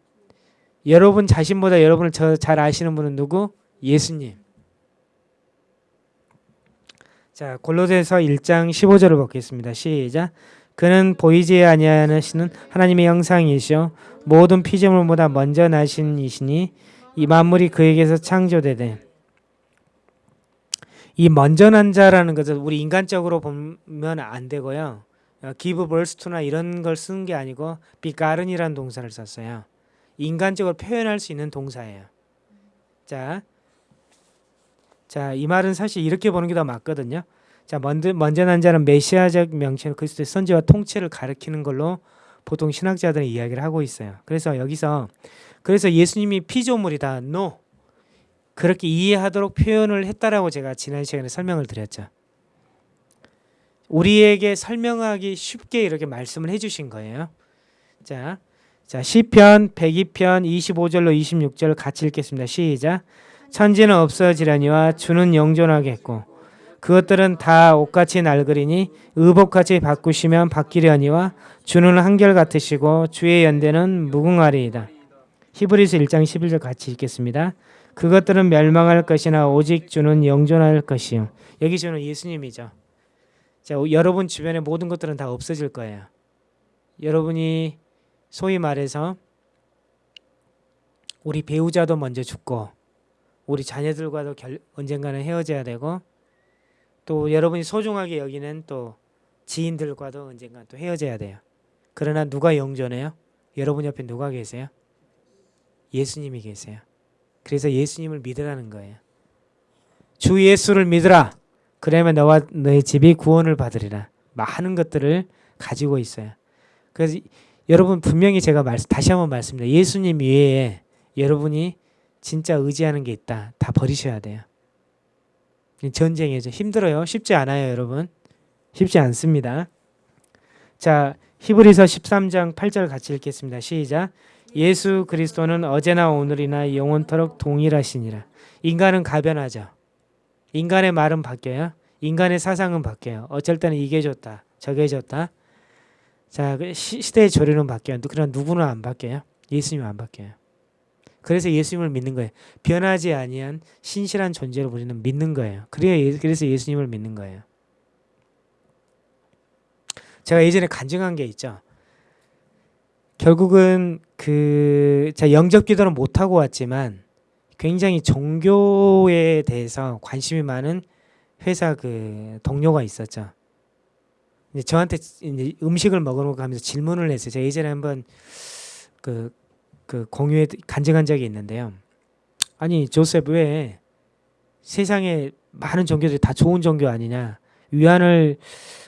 여러분 자신보다 여러분을 잘 아시는 분은 누구? 예수님. 자, 골로새서 1장 15절을 보겠습니다. 시작. 그는 보이지 아니하시는 하나님의 형상이시요 모든 피조물보다 먼저 나신 이시니 이 만물이 그에게서 창조되되 이 먼저 난 자라는 것은 우리 인간적으로 보면 안 되고요. give birth to나 이런 걸 쓰는 게 아니고 begatten이라는 동사를 썼어요. 인간적으로 표현할 수 있는 동사예요. 자, 자, 이 말은 사실 이렇게 보는 게 더 맞거든요. 자, 먼저, 먼저 난 자는 메시아적 명칭 그리스도의 선지와 통치를 가리키는 걸로 보통 신학자들은 이야기를 하고 있어요. 그래서 여기서 그래서 예수님이 피조물이다. No. 그렇게 이해하도록 표현을 했다라고 제가 지난 시간에 설명을 드렸죠. 우리에게 설명하기 쉽게 이렇게 말씀을 해 주신 거예요. 자, 자 시편 102편 25절로 26절 같이 읽겠습니다. 시작. 천지는 없어지려니와 주는 영존하겠고 그것들은 다 옷같이 낡으리니 의복같이 바꾸시면 바뀌려니와 주는 한결 같으시고 주의 연대는 무궁하리이다. 히브리서 1장 11절 같이 읽겠습니다. 그것들은 멸망할 것이나 오직 주는 영존할 것이요. 여기 주는 예수님이죠. 자, 여러분 주변의 모든 것들은 다 없어질 거예요. 여러분이 소위 말해서 우리 배우자도 먼저 죽고 우리 자녀들과도 결, 언젠가는 헤어져야 되고 또 여러분이 소중하게 여기는 또 지인들과도 언젠가 또 헤어져야 돼요. 그러나 누가 영존해요? 여러분 옆에 누가 계세요? 예수님이 계세요. 그래서 예수님을 믿으라는 거예요. 주 예수를 믿으라. 그러면 너와 너의 집이 구원을 받으리라. 많은 것들을 가지고 있어요. 그래서 여러분 분명히 제가 말씀 다시 한번 말씀드립니다. 예수님 외에 여러분이 진짜 의지하는 게 있다. 다 버리셔야 돼요. 전쟁이죠. 힘들어요. 쉽지 않아요, 여러분. 쉽지 않습니다. 자, 히브리서 13장 8절 같이 읽겠습니다. 시작. 예수 그리스도는 어제나 오늘이나 영원토록 동일하시니라. 인간은 가변하죠. 인간의 말은 바뀌어요. 인간의 사상은 바뀌어요. 어쩔 때는 이게 좋다. 저게 좋다. 자, 그 시대의 조류는 바뀌어요. 그러나 누구는 안 바뀌어요. 예수님은 안 바뀌어요. 그래서 예수님을 믿는 거예요. 변하지 아니한 신실한 존재로 우리는 믿는 거예요. 그래서 예수님을 믿는 거예요. 제가 예전에 간증한 게 있죠. 결국은 그 제가 영접 기도는 못 하고 왔지만 굉장히 종교에 대해서 관심이 많은 회사 그 동료가 있었죠. 이제 저한테 이제 음식을 먹으러 가면서 질문을 했어요. 제가 예전에 한번 그, 그 공유에 간증한 적이 있는데요. 아니 조셉 왜 세상에 많은 종교들이 다 좋은 종교 아니냐? 위안을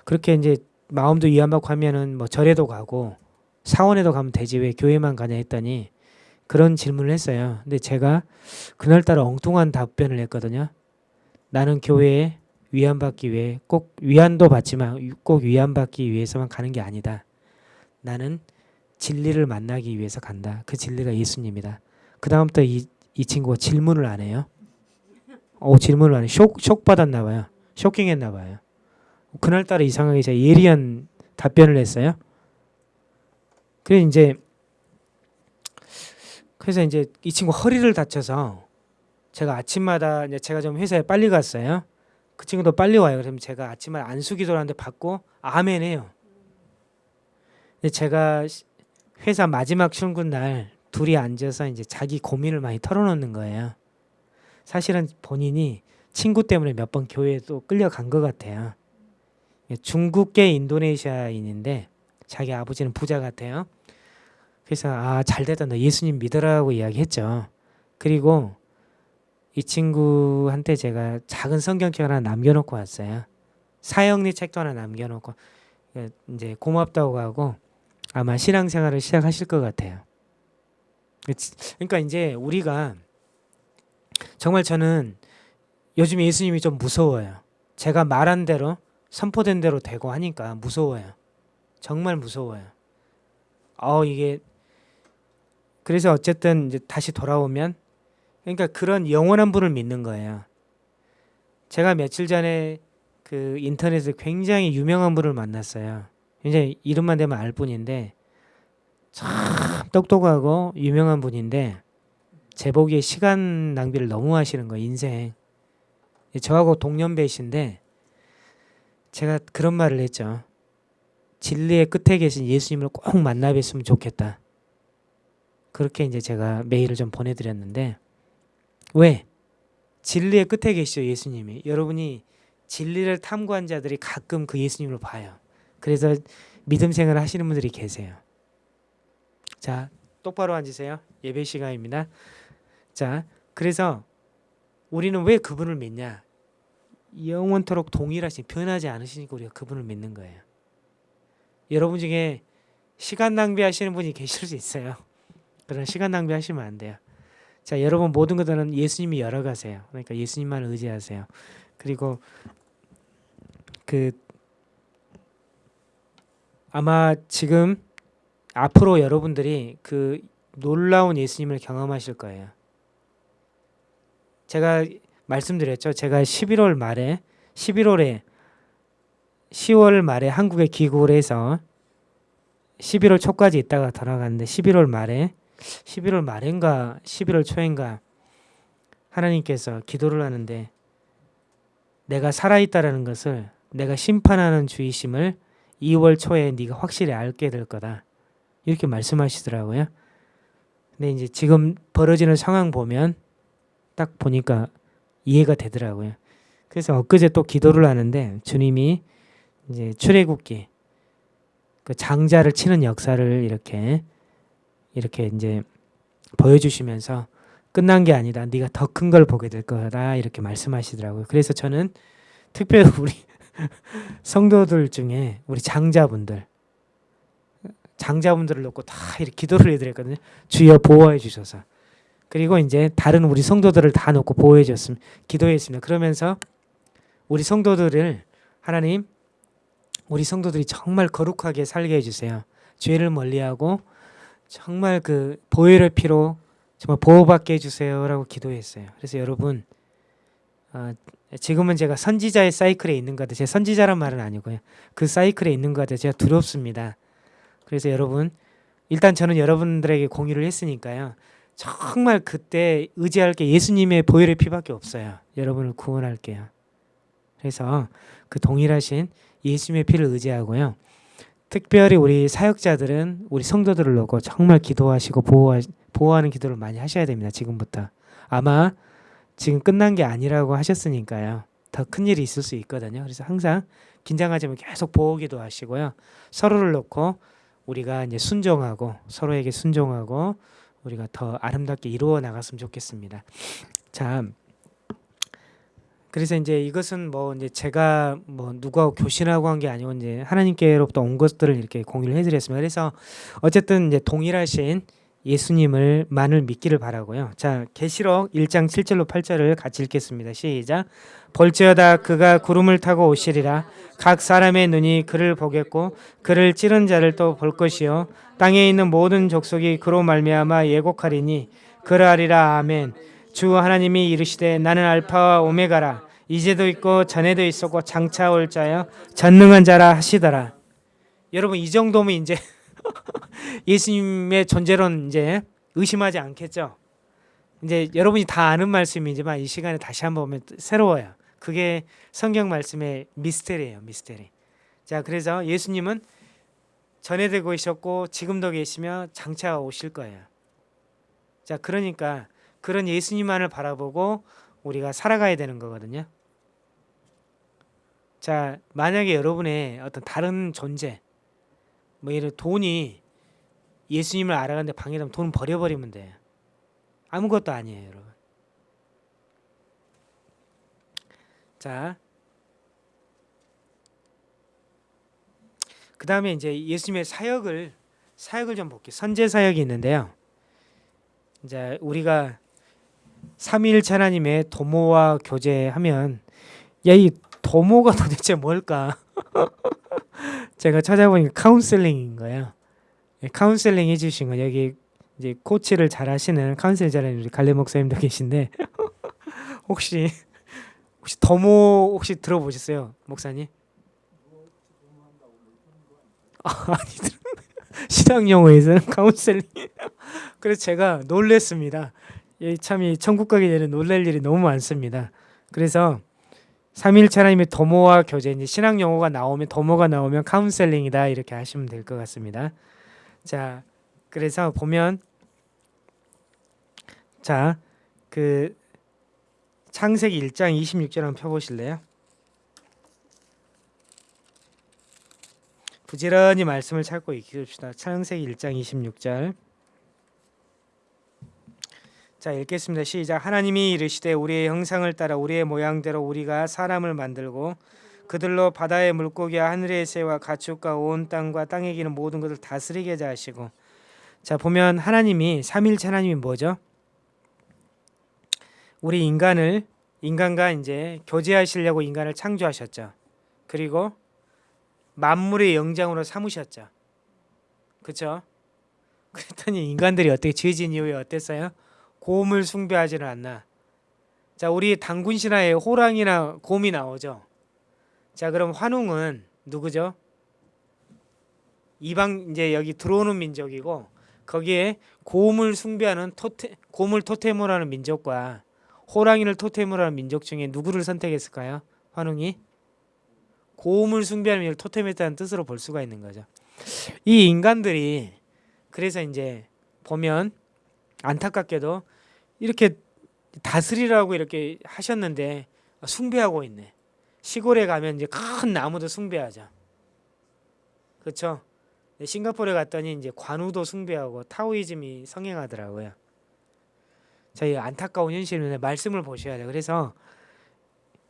그렇게 이제 마음도 위안받고 하면은 뭐 절에도 가고 사원에도 가면 되지 왜 교회만 가냐 했더니 그런 질문을 했어요. 근데 제가 그날따라 엉뚱한 답변을 했거든요. 나는 교회에 위안받기 위해 꼭 위안도 받지만 꼭 위안받기 위해서만 가는 게 아니다. 나는 진리를 만나기 위해서 간다. 그 진리가 예수님이다. 그 다음부터 이, 이 친구가 질문을 안 해요. 어, 질문을 안 해. 쇼, 쇼 받았나 봐요. 쇼킹했나 봐요. 그날따라 이상하게 제가 예리한 답변을 했어요. 그래서 이제 그래서 이제 이 친구 허리를 다쳐서 제가 아침마다 이제 제가 좀 회사에 빨리 갔어요. 그 친구도 빨리 와요. 그러면 제가 아침마다 안수기도를 하는데 받고 아멘 해요. 근데 제가 회사 마지막 출근 날 둘이 앉아서 이제 자기 고민을 많이 털어놓는 거예요. 사실은 본인이 친구 때문에 몇 번 교회에도 끌려간 것 같아요. 중국계 인도네시아인인데 자기 아버지는 부자 같아요. 그래서 아 잘됐다 너 예수님 믿으라고 이야기했죠. 그리고 이 친구한테 제가 작은 성경책 하나 남겨놓고 왔어요. 사형리 책도 하나 남겨놓고 이제 고맙다고 하고 아마 신앙생활을 시작하실 것 같아요. 그러니까 이제 우리가 정말 저는 요즘 예수님이 좀 무서워요. 제가 말한 대로 선포된 대로 되고 하니까 무서워요. 정말 무서워요. 어 이게 그래서 어쨌든 이제 다시 돌아오면 그러니까 그런 영원한 분을 믿는 거예요. 제가 며칠 전에 그 인터넷에 굉장히 유명한 분을 만났어요. 굉장히 이름만 대면 알 뿐인데 참 똑똑하고 유명한 분인데 제 보기에 시간 낭비를 너무 하시는 거예요. 인생. 저하고 동년배이신데 제가 그런 말을 했죠. 진리의 끝에 계신 예수님을 꼭 만나 뵀으면 좋겠다. 그렇게 이제 제가 메일을 좀 보내드렸는데 왜? 진리의 끝에 계시죠 예수님이. 여러분이 진리를 탐구한 자들이 가끔 그 예수님을 봐요. 그래서 믿음 생활 하시는 분들이 계세요. 자, 똑바로 앉으세요. 예배 시간입니다. 자, 그래서 우리는 왜 그분을 믿냐? 영원토록 동일하신 변하지 않으시니까 우리가 그분을 믿는 거예요. 여러분 중에 시간 낭비하시는 분이 계실 수 있어요. 그런 시간 낭비하시면 안 돼요. 자, 여러분 모든 것들은 예수님이 열어가세요. 그러니까 예수님만 의지하세요. 그리고 그 아마 지금 앞으로 여러분들이 그 놀라운 예수님을 경험하실 거예요. 제가 말씀드렸죠. 제가 11월 말에 11월에 10월 말에 한국에 귀국을 해서 11월 초까지 있다가 돌아갔는데 11월 말에 11월 말인가 11월 초인가 하나님께서 기도를 하는데 내가 살아있다라는 것을 내가 심판하는 주이심을 2월 초에 네가 확실히 알게 될 거다. 이렇게 말씀하시더라고요. 근데 이제 지금 벌어지는 상황 보면 딱 보니까 이해가 되더라고요. 그래서 엊그제 또 기도를 하는데 주님이 이제 출애굽기 그 장자를 치는 역사를 이렇게 이렇게 이제 보여주시면서 끝난 게 아니다. 네가 더 큰 걸 보게 될 거다 이렇게 말씀하시더라고요. 그래서 저는 특별히 우리 성도들 중에 우리 장자분들 장자분들을 놓고 다 이렇게 기도를 해드렸거든요. 주여 보호해 주셔서 그리고 이제 다른 우리 성도들을 다 놓고 보호해 줬음 기도했습니다. 그러면서 우리 성도들을 하나님 우리 성도들이 정말 거룩하게 살게 해주세요. 죄를 멀리하고 정말 그 보혈의 피로 정말 보호받게 해주세요라고 기도했어요. 그래서 여러분 어, 지금은 제가 선지자의 사이클에 있는 것 같아요. 제 선지자란 말은 아니고요. 그 사이클에 있는 것 같아요. 제가 두렵습니다. 그래서 여러분 일단 저는 여러분들에게 공유를 했으니까요. 정말 그때 의지할 게 예수님의 보혈의 피밖에 없어요. 여러분을 구원할게요. 그래서 그 동일하신 예수님의 피를 의지하고요. 특별히 우리 사역자들은 우리 성도들을 놓고 정말 기도하시고 보호하, 보호하는 기도를 많이 하셔야 됩니다. 지금부터. 아마 지금 끝난 게 아니라고 하셨으니까요. 더 큰 일이 있을 수 있거든요. 그래서 항상 긴장하지 면 계속 보호 기도 하시고요. 서로를 놓고 우리가 이제 순종하고 서로에게 순종하고 우리가 더 아름답게 이루어 나갔으면 좋겠습니다. 자, 그래서 이제 이것은 뭐 이제 제가 뭐 누가 교신하고 한 게 아니고 이제 하나님께로부터 온 것들을 이렇게 공유를 해드렸습니다. 그래서 어쨌든 이제 동일하신 예수님을 만을 믿기를 바라고요. 자, 계시록 1장 7절로 8절을 같이 읽겠습니다. 시작. 볼지어다 그가 구름을 타고 오시리라 각 사람의 눈이 그를 보겠고 그를 찌른 자를 또 볼 것이요 땅에 있는 모든 족속이 그로 말미암아 예곡하리니 그러하리라 아멘. 주 하나님이 이르시되 나는 알파와 오메가라 이제도 있고 전에도 있었고 장차 올 자여 전능한 자라 하시더라. 여러분 이 정도면 이제 예수님의 존재론 이제 의심하지 않겠죠. 이제 여러분이 다 아는 말씀이지만 이 시간에 다시 한번 보면 새로워요. 그게 성경 말씀의 미스테리예요. 미스테리. 자, 그래서 예수님은 전에도 계셨고 지금도 계시며 장차 오실 거예요. 자, 그러니까 그런 예수님만을 바라보고 우리가 살아가야 되는 거거든요. 자, 만약에 여러분의 어떤 다른 존재, 뭐 예를 돈이 예수님을 알아가는데 방해되면 돈 버려버리면 돼. 아무것도 아니에요, 여러분. 자, 그 다음에 이제 예수님의 사역을 사역을 좀 볼게요. 선재 사역이 있는데요. 이제 우리가 삼위일체 하나님의 도모와 교제하면 야 이 도모가 도대체 뭘까? 제가 찾아보니까 counseling인 거예요. 예, 카운셀링 해주신 거 여기 이제 코치를 잘 하시는 counsel 잘하는 우리 갈래 목사님도 계신데 혹시 혹시 도모 혹시 들어보셨어요, 목사님? 아, 아니 신앙 용어에서는 카운셀링. 그래서 제가 놀랬습니다. 참이 천국 가기 전에 놀랄 일이 너무 많습니다. 그래서 삼일체 하나님의 도모와 교제 이제 신앙 용어가 나오면 도모가 나오면 counseling이다 이렇게 하시면 될 것 같습니다. 자, 그래서 보면 자, 그 창세기 1장 26절 한번 펴 보실래요? 부지런히 말씀을 찾고 읽읍시다. 창세기 1장 26절. 자 읽겠습니다. 시작. 하나님이 이르시되 우리의 형상을 따라 우리의 모양대로 우리가 사람을 만들고 그들로 바다의 물고기와 하늘의 새와 가축과 온 땅과 땅에 기는 모든 것을 다스리게 하시고 자 보면 하나님이 삼일체 하나님이 뭐죠? 우리 인간을 인간과 이제 교제하시려고 인간을 창조하셨죠. 그리고 만물의 영장으로 삼으셨죠. 그렇죠? 그랬더니 인간들이 어떻게 죄진 이후에 어땠어요? 곰을 숭배하지는 않나. 자, 우리 당군 신화에 호랑이나 곰이 나오죠. 자, 그럼 환웅은 누구죠? 이방 이제 여기 들어오는 민족이고 거기에 곰을 숭배하는 토테 곰을 토템으로 하는 민족과 호랑이를 토템으로 하는 민족 중에 누구를 선택했을까요? 환웅이 고음을 숭배하는 일 토템했다는 뜻으로 볼 수가 있는 거죠. 이 인간들이 그래서 이제 보면 안타깝게도 이렇게 다스리라고 이렇게 하셨는데 숭배하고 있네. 시골에 가면 이제 큰 나무도 숭배하죠. 그렇죠? 싱가포르에 갔더니 이제 관우도 숭배하고 타오이즘이 성행하더라고요. 저희 안타까운 현실인데 말씀을 보셔야 돼요. 그래서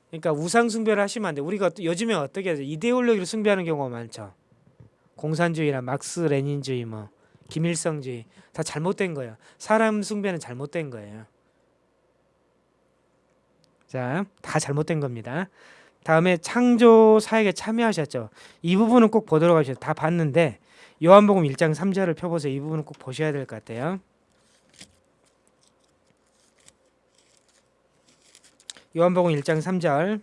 그러니까 우상 숭배를 하시면 안 돼. 우리가 요즘에 어떻게 하죠? 이데올로기를 숭배하는 경우가 많죠. 공산주의나 막스 레닌주의 뭐 김일성주의 다 잘못된 거예요. 사람 숭배는 잘못된 거예요. 자, 다 잘못된 겁니다. 다음에 창조 사역에 참여하셨죠. 이 부분은 꼭 보도록 하셔요. 다 봤는데 요한복음 1장 3절을 펴보세요. 이 부분은 꼭 보셔야 될 것 같아요. 요한복음 1장 3절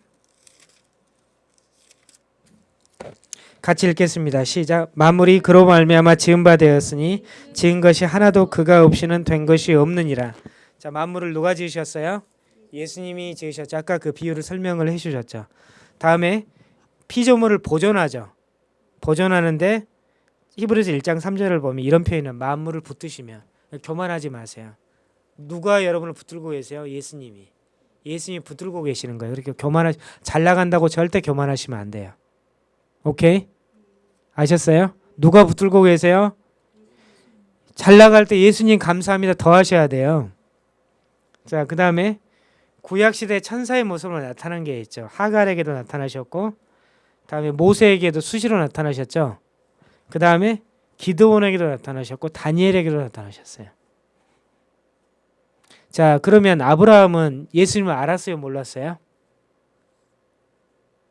같이 읽겠습니다. 시작. 만물이 그로 말미암아 지은 바 되었으니 지은 것이 하나도 그가 없이는 된 것이 없느니라. 자, 만물을 누가 지으셨어요? 예수님이 지으셨죠. 아까 그 비유를 설명을 해 주셨죠. 다음에 피조물을 보존하죠. 보존하는데 히브리서 1장 3절을 보면 이런 표현은 만물을 붙드시면 교만하지 마세요. 누가 여러분을 붙들고 계세요? 예수님이. 예수님이 붙들고 계시는 거예요. 그렇게 교만하 잘 나간다고 절대 교만하시면 안 돼요. 오케이? 아셨어요? 누가 붙들고 계세요? 잘 나갈 때 예수님 감사합니다 더 하셔야 돼요. 자, 그 다음에 구약 시대 천사의 모습으로 나타난 게 있죠. 하갈에게도 나타나셨고, 다음에 모세에게도 수시로 나타나셨죠. 그 다음에 기드온에게도 나타나셨고 다니엘에게도 나타나셨어요. 자, 그러면 아브라함은 예수님을 알았어요, 몰랐어요?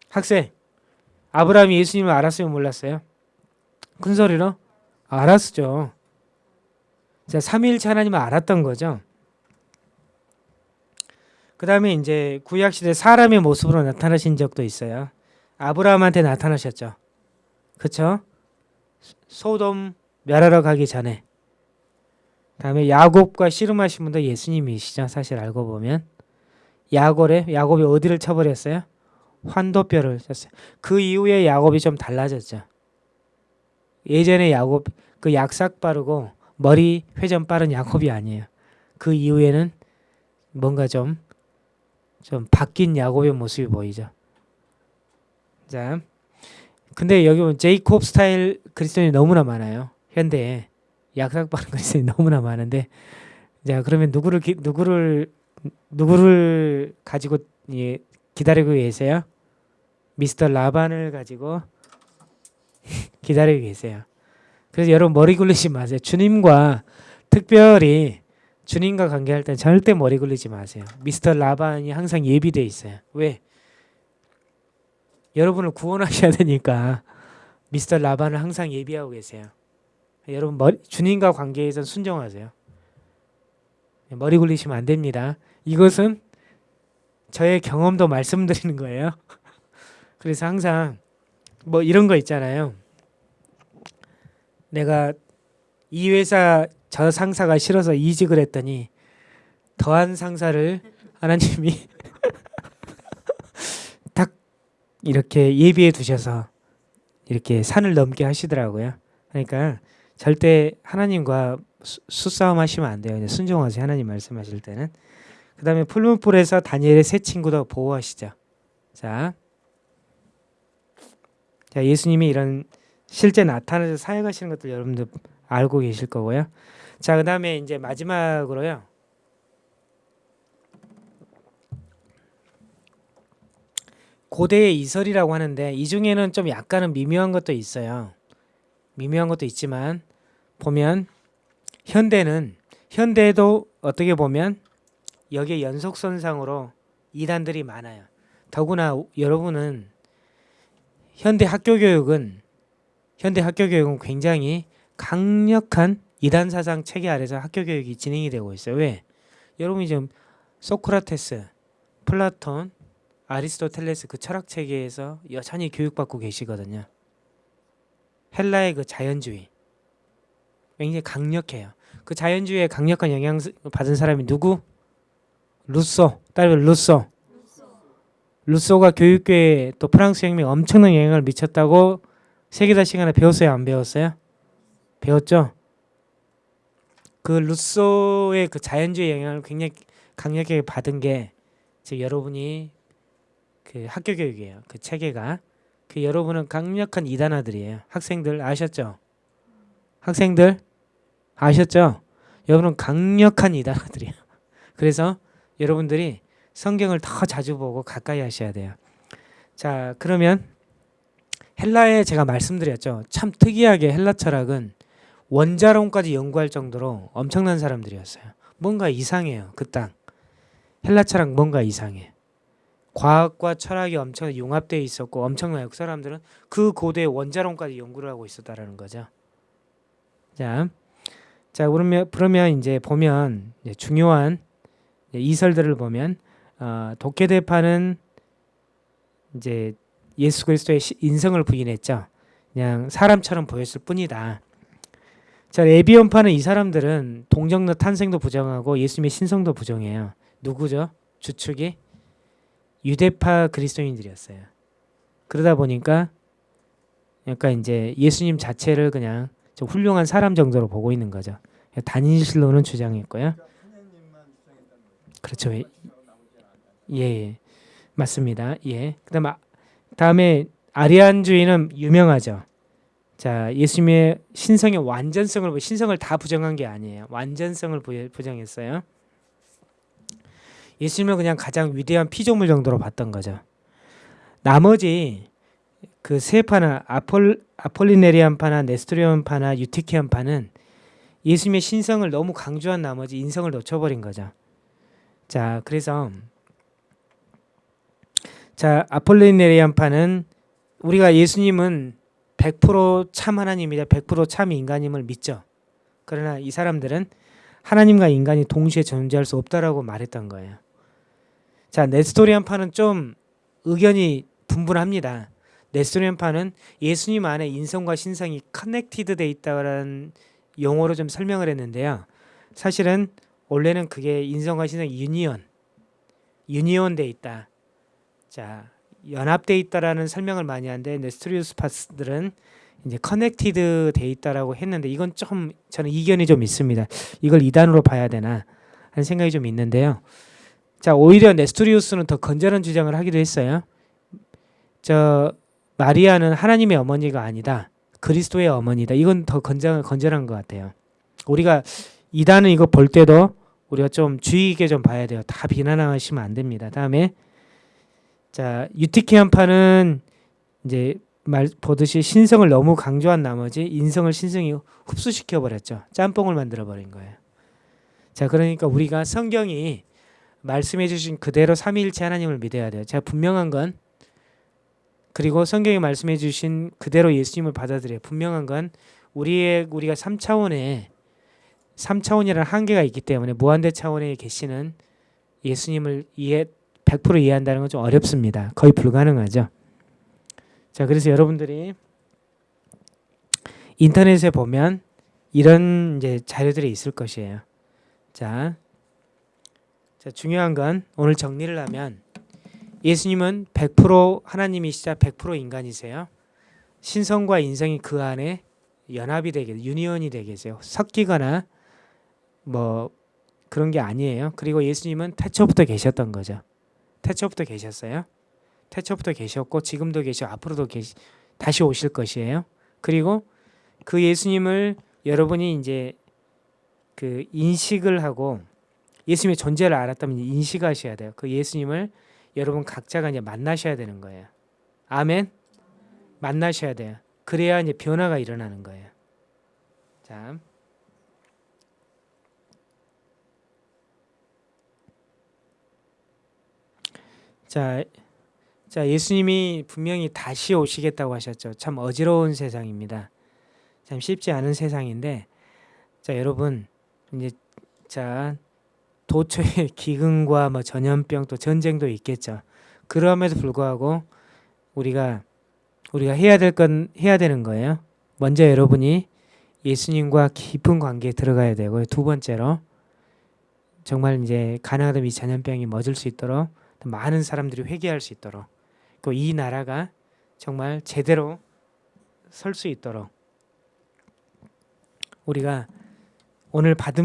학생, 아브라함이 예수님을 알았어요, 몰랐어요? 큰 소리로 알았죠. 자, 삼위일체 하나님을 알았던 거죠. 그 다음에 이제 구약 시대 사람의 모습으로 나타나신 적도 있어요. 아브라함한테 나타나셨죠. 그렇죠? 소돔 멸하러 가기 전에 다음에 야곱과 씨름하신 분도 예수님이시죠. 사실 알고 보면 야곱에 야곱이 어디를 쳐버렸어요? 환도뼈를 쳤어요. 그 이후에 야곱이 좀 달라졌죠. 예전에 야곱 그 약삭 빠르고 머리 회전 빠른 야곱이 아니에요. 그 이후에는 뭔가 좀 좀 바뀐 야곱의 모습이 보이죠. 자, 근데 여기 보면 제이콥 스타일 그리스도인이 너무나 많아요. 현대에. 약삭 빠른 것이 너무나 많은데 자 그러면 누구를 기, 누구를 누구를 가지고 예, 기다리고 계세요? 미스터 라반을 가지고 기다리고 계세요. 그래서 여러분 머리 굴리지 마세요. 주님과 특별히 주님과 관계할 땐 절대 머리 굴리지 마세요. 미스터 라반이 항상 예비돼 있어요. 왜? 여러분을 구원하셔야 되니까 미스터 라반을 항상 예비하고 계세요. 여러분 머리, 주님과 관계에선 순종하세요. 머리 굴리시면 안 됩니다. 이것은 저의 경험도 말씀드리는 거예요. 그래서 항상 뭐 이런 거 있잖아요. 내가 이 회사 저 상사가 싫어서 이직을 했더니 더한 상사를 하나님이 딱 이렇게 예비해 두셔서 이렇게 산을 넘게 하시더라고요. 그러니까 절대 하나님과 수, 수싸움 하시면 안 돼요. 순종하세요. 하나님 말씀하실 때는. 그 다음에 풀문풀에서 다니엘의 새 친구도 보호하시죠. 자, 자 예수님이 이런 실제 나타나서 사역하시는 것들 여러분들 알고 계실 거고요. 자, 그 다음에 이제 마지막으로요. 고대의 이설이라고 하는데 이 중에는 좀 약간은 미묘한 것도 있어요. 미묘한 것도 있지만 보면 현대는 현대도 어떻게 보면 여기에 연속선상으로 이단들이 많아요. 더구나 여러분은 현대 학교 교육은 현대 학교 교육은 굉장히 강력한 이단 사상 체계 아래서 학교 교육이 진행이 되고 있어요. 왜? 여러분이 지금 소크라테스, 플라톤, 아리스토텔레스 그 철학 체계에서 여전히 교육받고 계시거든요. 헬라의 그 자연주의 굉장히 강력해요. 그 자연주의에 강력한 영향 받은 사람이 누구? 루소, 딸 루소. 루소가 교육계에 또 프랑스 혁명 엄청난 영향을 미쳤다고 세계사 시간에 배웠어요, 안 배웠어요? 배웠죠? 그 루소의 그 자연주의 영향을 굉장히 강력하게 받은 게 지금 여러분이 그 학교 교육이에요. 그 체계가 그 여러분은 강력한 이단아들이에요. 학생들 아셨죠? 학생들 아셨죠? 여러분은 강력한 이단아들이에요. 그래서 여러분들이 성경을 더 자주 보고 가까이 하셔야 돼요. 자, 그러면 헬라에 제가 말씀드렸죠. 참 특이하게 헬라 철학은 원자론까지 연구할 정도로 엄청난 사람들이었어요. 뭔가 이상해요. 그 땅. 헬라 철학 뭔가 이상해. 과학과 철학이 엄청 융합되어 있었고 엄청나요. 그 사람들은 그 고대 원자론까지 연구를 하고 있었다라는 거죠. 자, 자 그러면 그러면 이제 보면 이제 중요한 이설들을 보면 어, 독해대파는 이제 예수 그리스도의 인성을 부인했죠. 그냥 사람처럼 보였을 뿐이다. 자, 에비온파는 이 사람들은 동정너 탄생도 부정하고 예수님의 신성도 부정해요. 누구죠? 주축이 유대파 그리스도인들이었어요. 그러다 보니까 약간 이제 예수님 자체를 그냥 좀 훌륭한 사람 정도로 보고 있는 거죠. 단인실로는 주장했고요. 그렇죠. 예, 예. 맞습니다. 예. 그다음 아, 다음에 아리안주의는 유명하죠. 자, 예수님의 신성의 완전성을 신성을 다 부정한 게 아니에요. 완전성을 부정했어요. 예수님을 그냥 가장 위대한 피조물 정도로 봤던 거죠. 나머지 그 세 파나 아폴 아폴리네리안 파나 네스토리온 파나 유티키안 파는 예수님의 신성을 너무 강조한 나머지 인성을 놓쳐버린 거죠. 자, 그래서 자 아폴리네리안 파는 우리가 예수님은 100%참 하나님이다, 100%참 인간임을 믿죠. 그러나 이 사람들은 하나님과 인간이 동시에 존재할 수 없다라고 말했던 거예요. 자, Nestorian파는 좀 의견이 분분합니다. Nestorian파는 예수님 안에 인성과 신성이 connected 돼 있다라는 용어로 좀 설명을 했는데요. 사실은 원래는 그게 인성과 신성이 union, union 돼 있다. 자, 연합돼 있다라는 설명을 많이 하는데 네스토리우스 파스들은 이제 connected 돼 있다라고 했는데 이건 좀 저는 이견이 좀 있습니다. 이걸 이단으로 봐야 되나 하는 생각이 좀 있는데요. 자, 오히려 네스토리우스는 더 건전한 주장을 하기도 했어요. 저 마리아는 하나님의 어머니가 아니다. 그리스도의 어머니다. 이건 더 건전, 건전한 것 같아요. 우리가 이단은 이거 볼 때도 우리가 좀 주의 있게 좀 봐야 돼요. 다 비난하시면 안 됩니다. 다음에 자 유티키안파는 이제 말 보듯이 신성을 너무 강조한 나머지 인성을 신성이 흡수시켜 버렸죠. 짬뽕을 만들어 버린 거예요. 자, 그러니까 우리가 성경이 말씀해 주신 그대로 삼위일체 하나님을 믿어야 돼요. 제가 분명한 건 그리고 성경이 말씀해 주신 그대로 예수님을 받아들여요. 분명한 건 우리의 우리가 3차원의 3차원이라는 한계가 있기 때문에 무한대 차원에 계시는 예수님을 이해 100% 이해한다는 건 좀 어렵습니다. 거의 불가능하죠. 자, 그래서 여러분들이 인터넷에 보면 이런 이제 자료들이 있을 것이에요. 자, 자 중요한 건 오늘 정리를 하면 예수님은 100% 하나님이시자 100% 인간이세요. 신성과 인성이 그 안에 연합이 되게 유니온이 되겠어요. 섞이거나 뭐 그런 게 아니에요. 그리고 예수님은 태초부터 계셨던 거죠. 태초부터 계셨어요. 태초부터 계셨고 지금도 계시고 앞으로도 계시 다시 오실 것이에요. 그리고 그 예수님을 여러분이 이제 그 인식을 하고 예수님의 존재를 알았다면 인식하셔야 돼요. 그 예수님을 여러분 각자가 이제 만나셔야 되는 거예요. 아멘. 만나셔야 돼요. 그래야 이제 변화가 일어나는 거예요. 자. 자, 자 예수님이 분명히 다시 오시겠다고 하셨죠. 참 어지러운 세상입니다. 참 쉽지 않은 세상인데, 자 여러분 이제 자 도처에 기근과 뭐 전염병 또 전쟁도 있겠죠. 그럼에도 불구하고 우리가 우리가 해야 될 건 해야 되는 거예요. 먼저 여러분이 예수님과 깊은 관계에 들어가야 되고 두 번째로 정말 이제 가나다면 이 전염병이 멎을 수 있도록 많은 사람들이 회개할 수 있도록 그이 나라가 정말 제대로 설 수 있도록 우리가 오늘 받은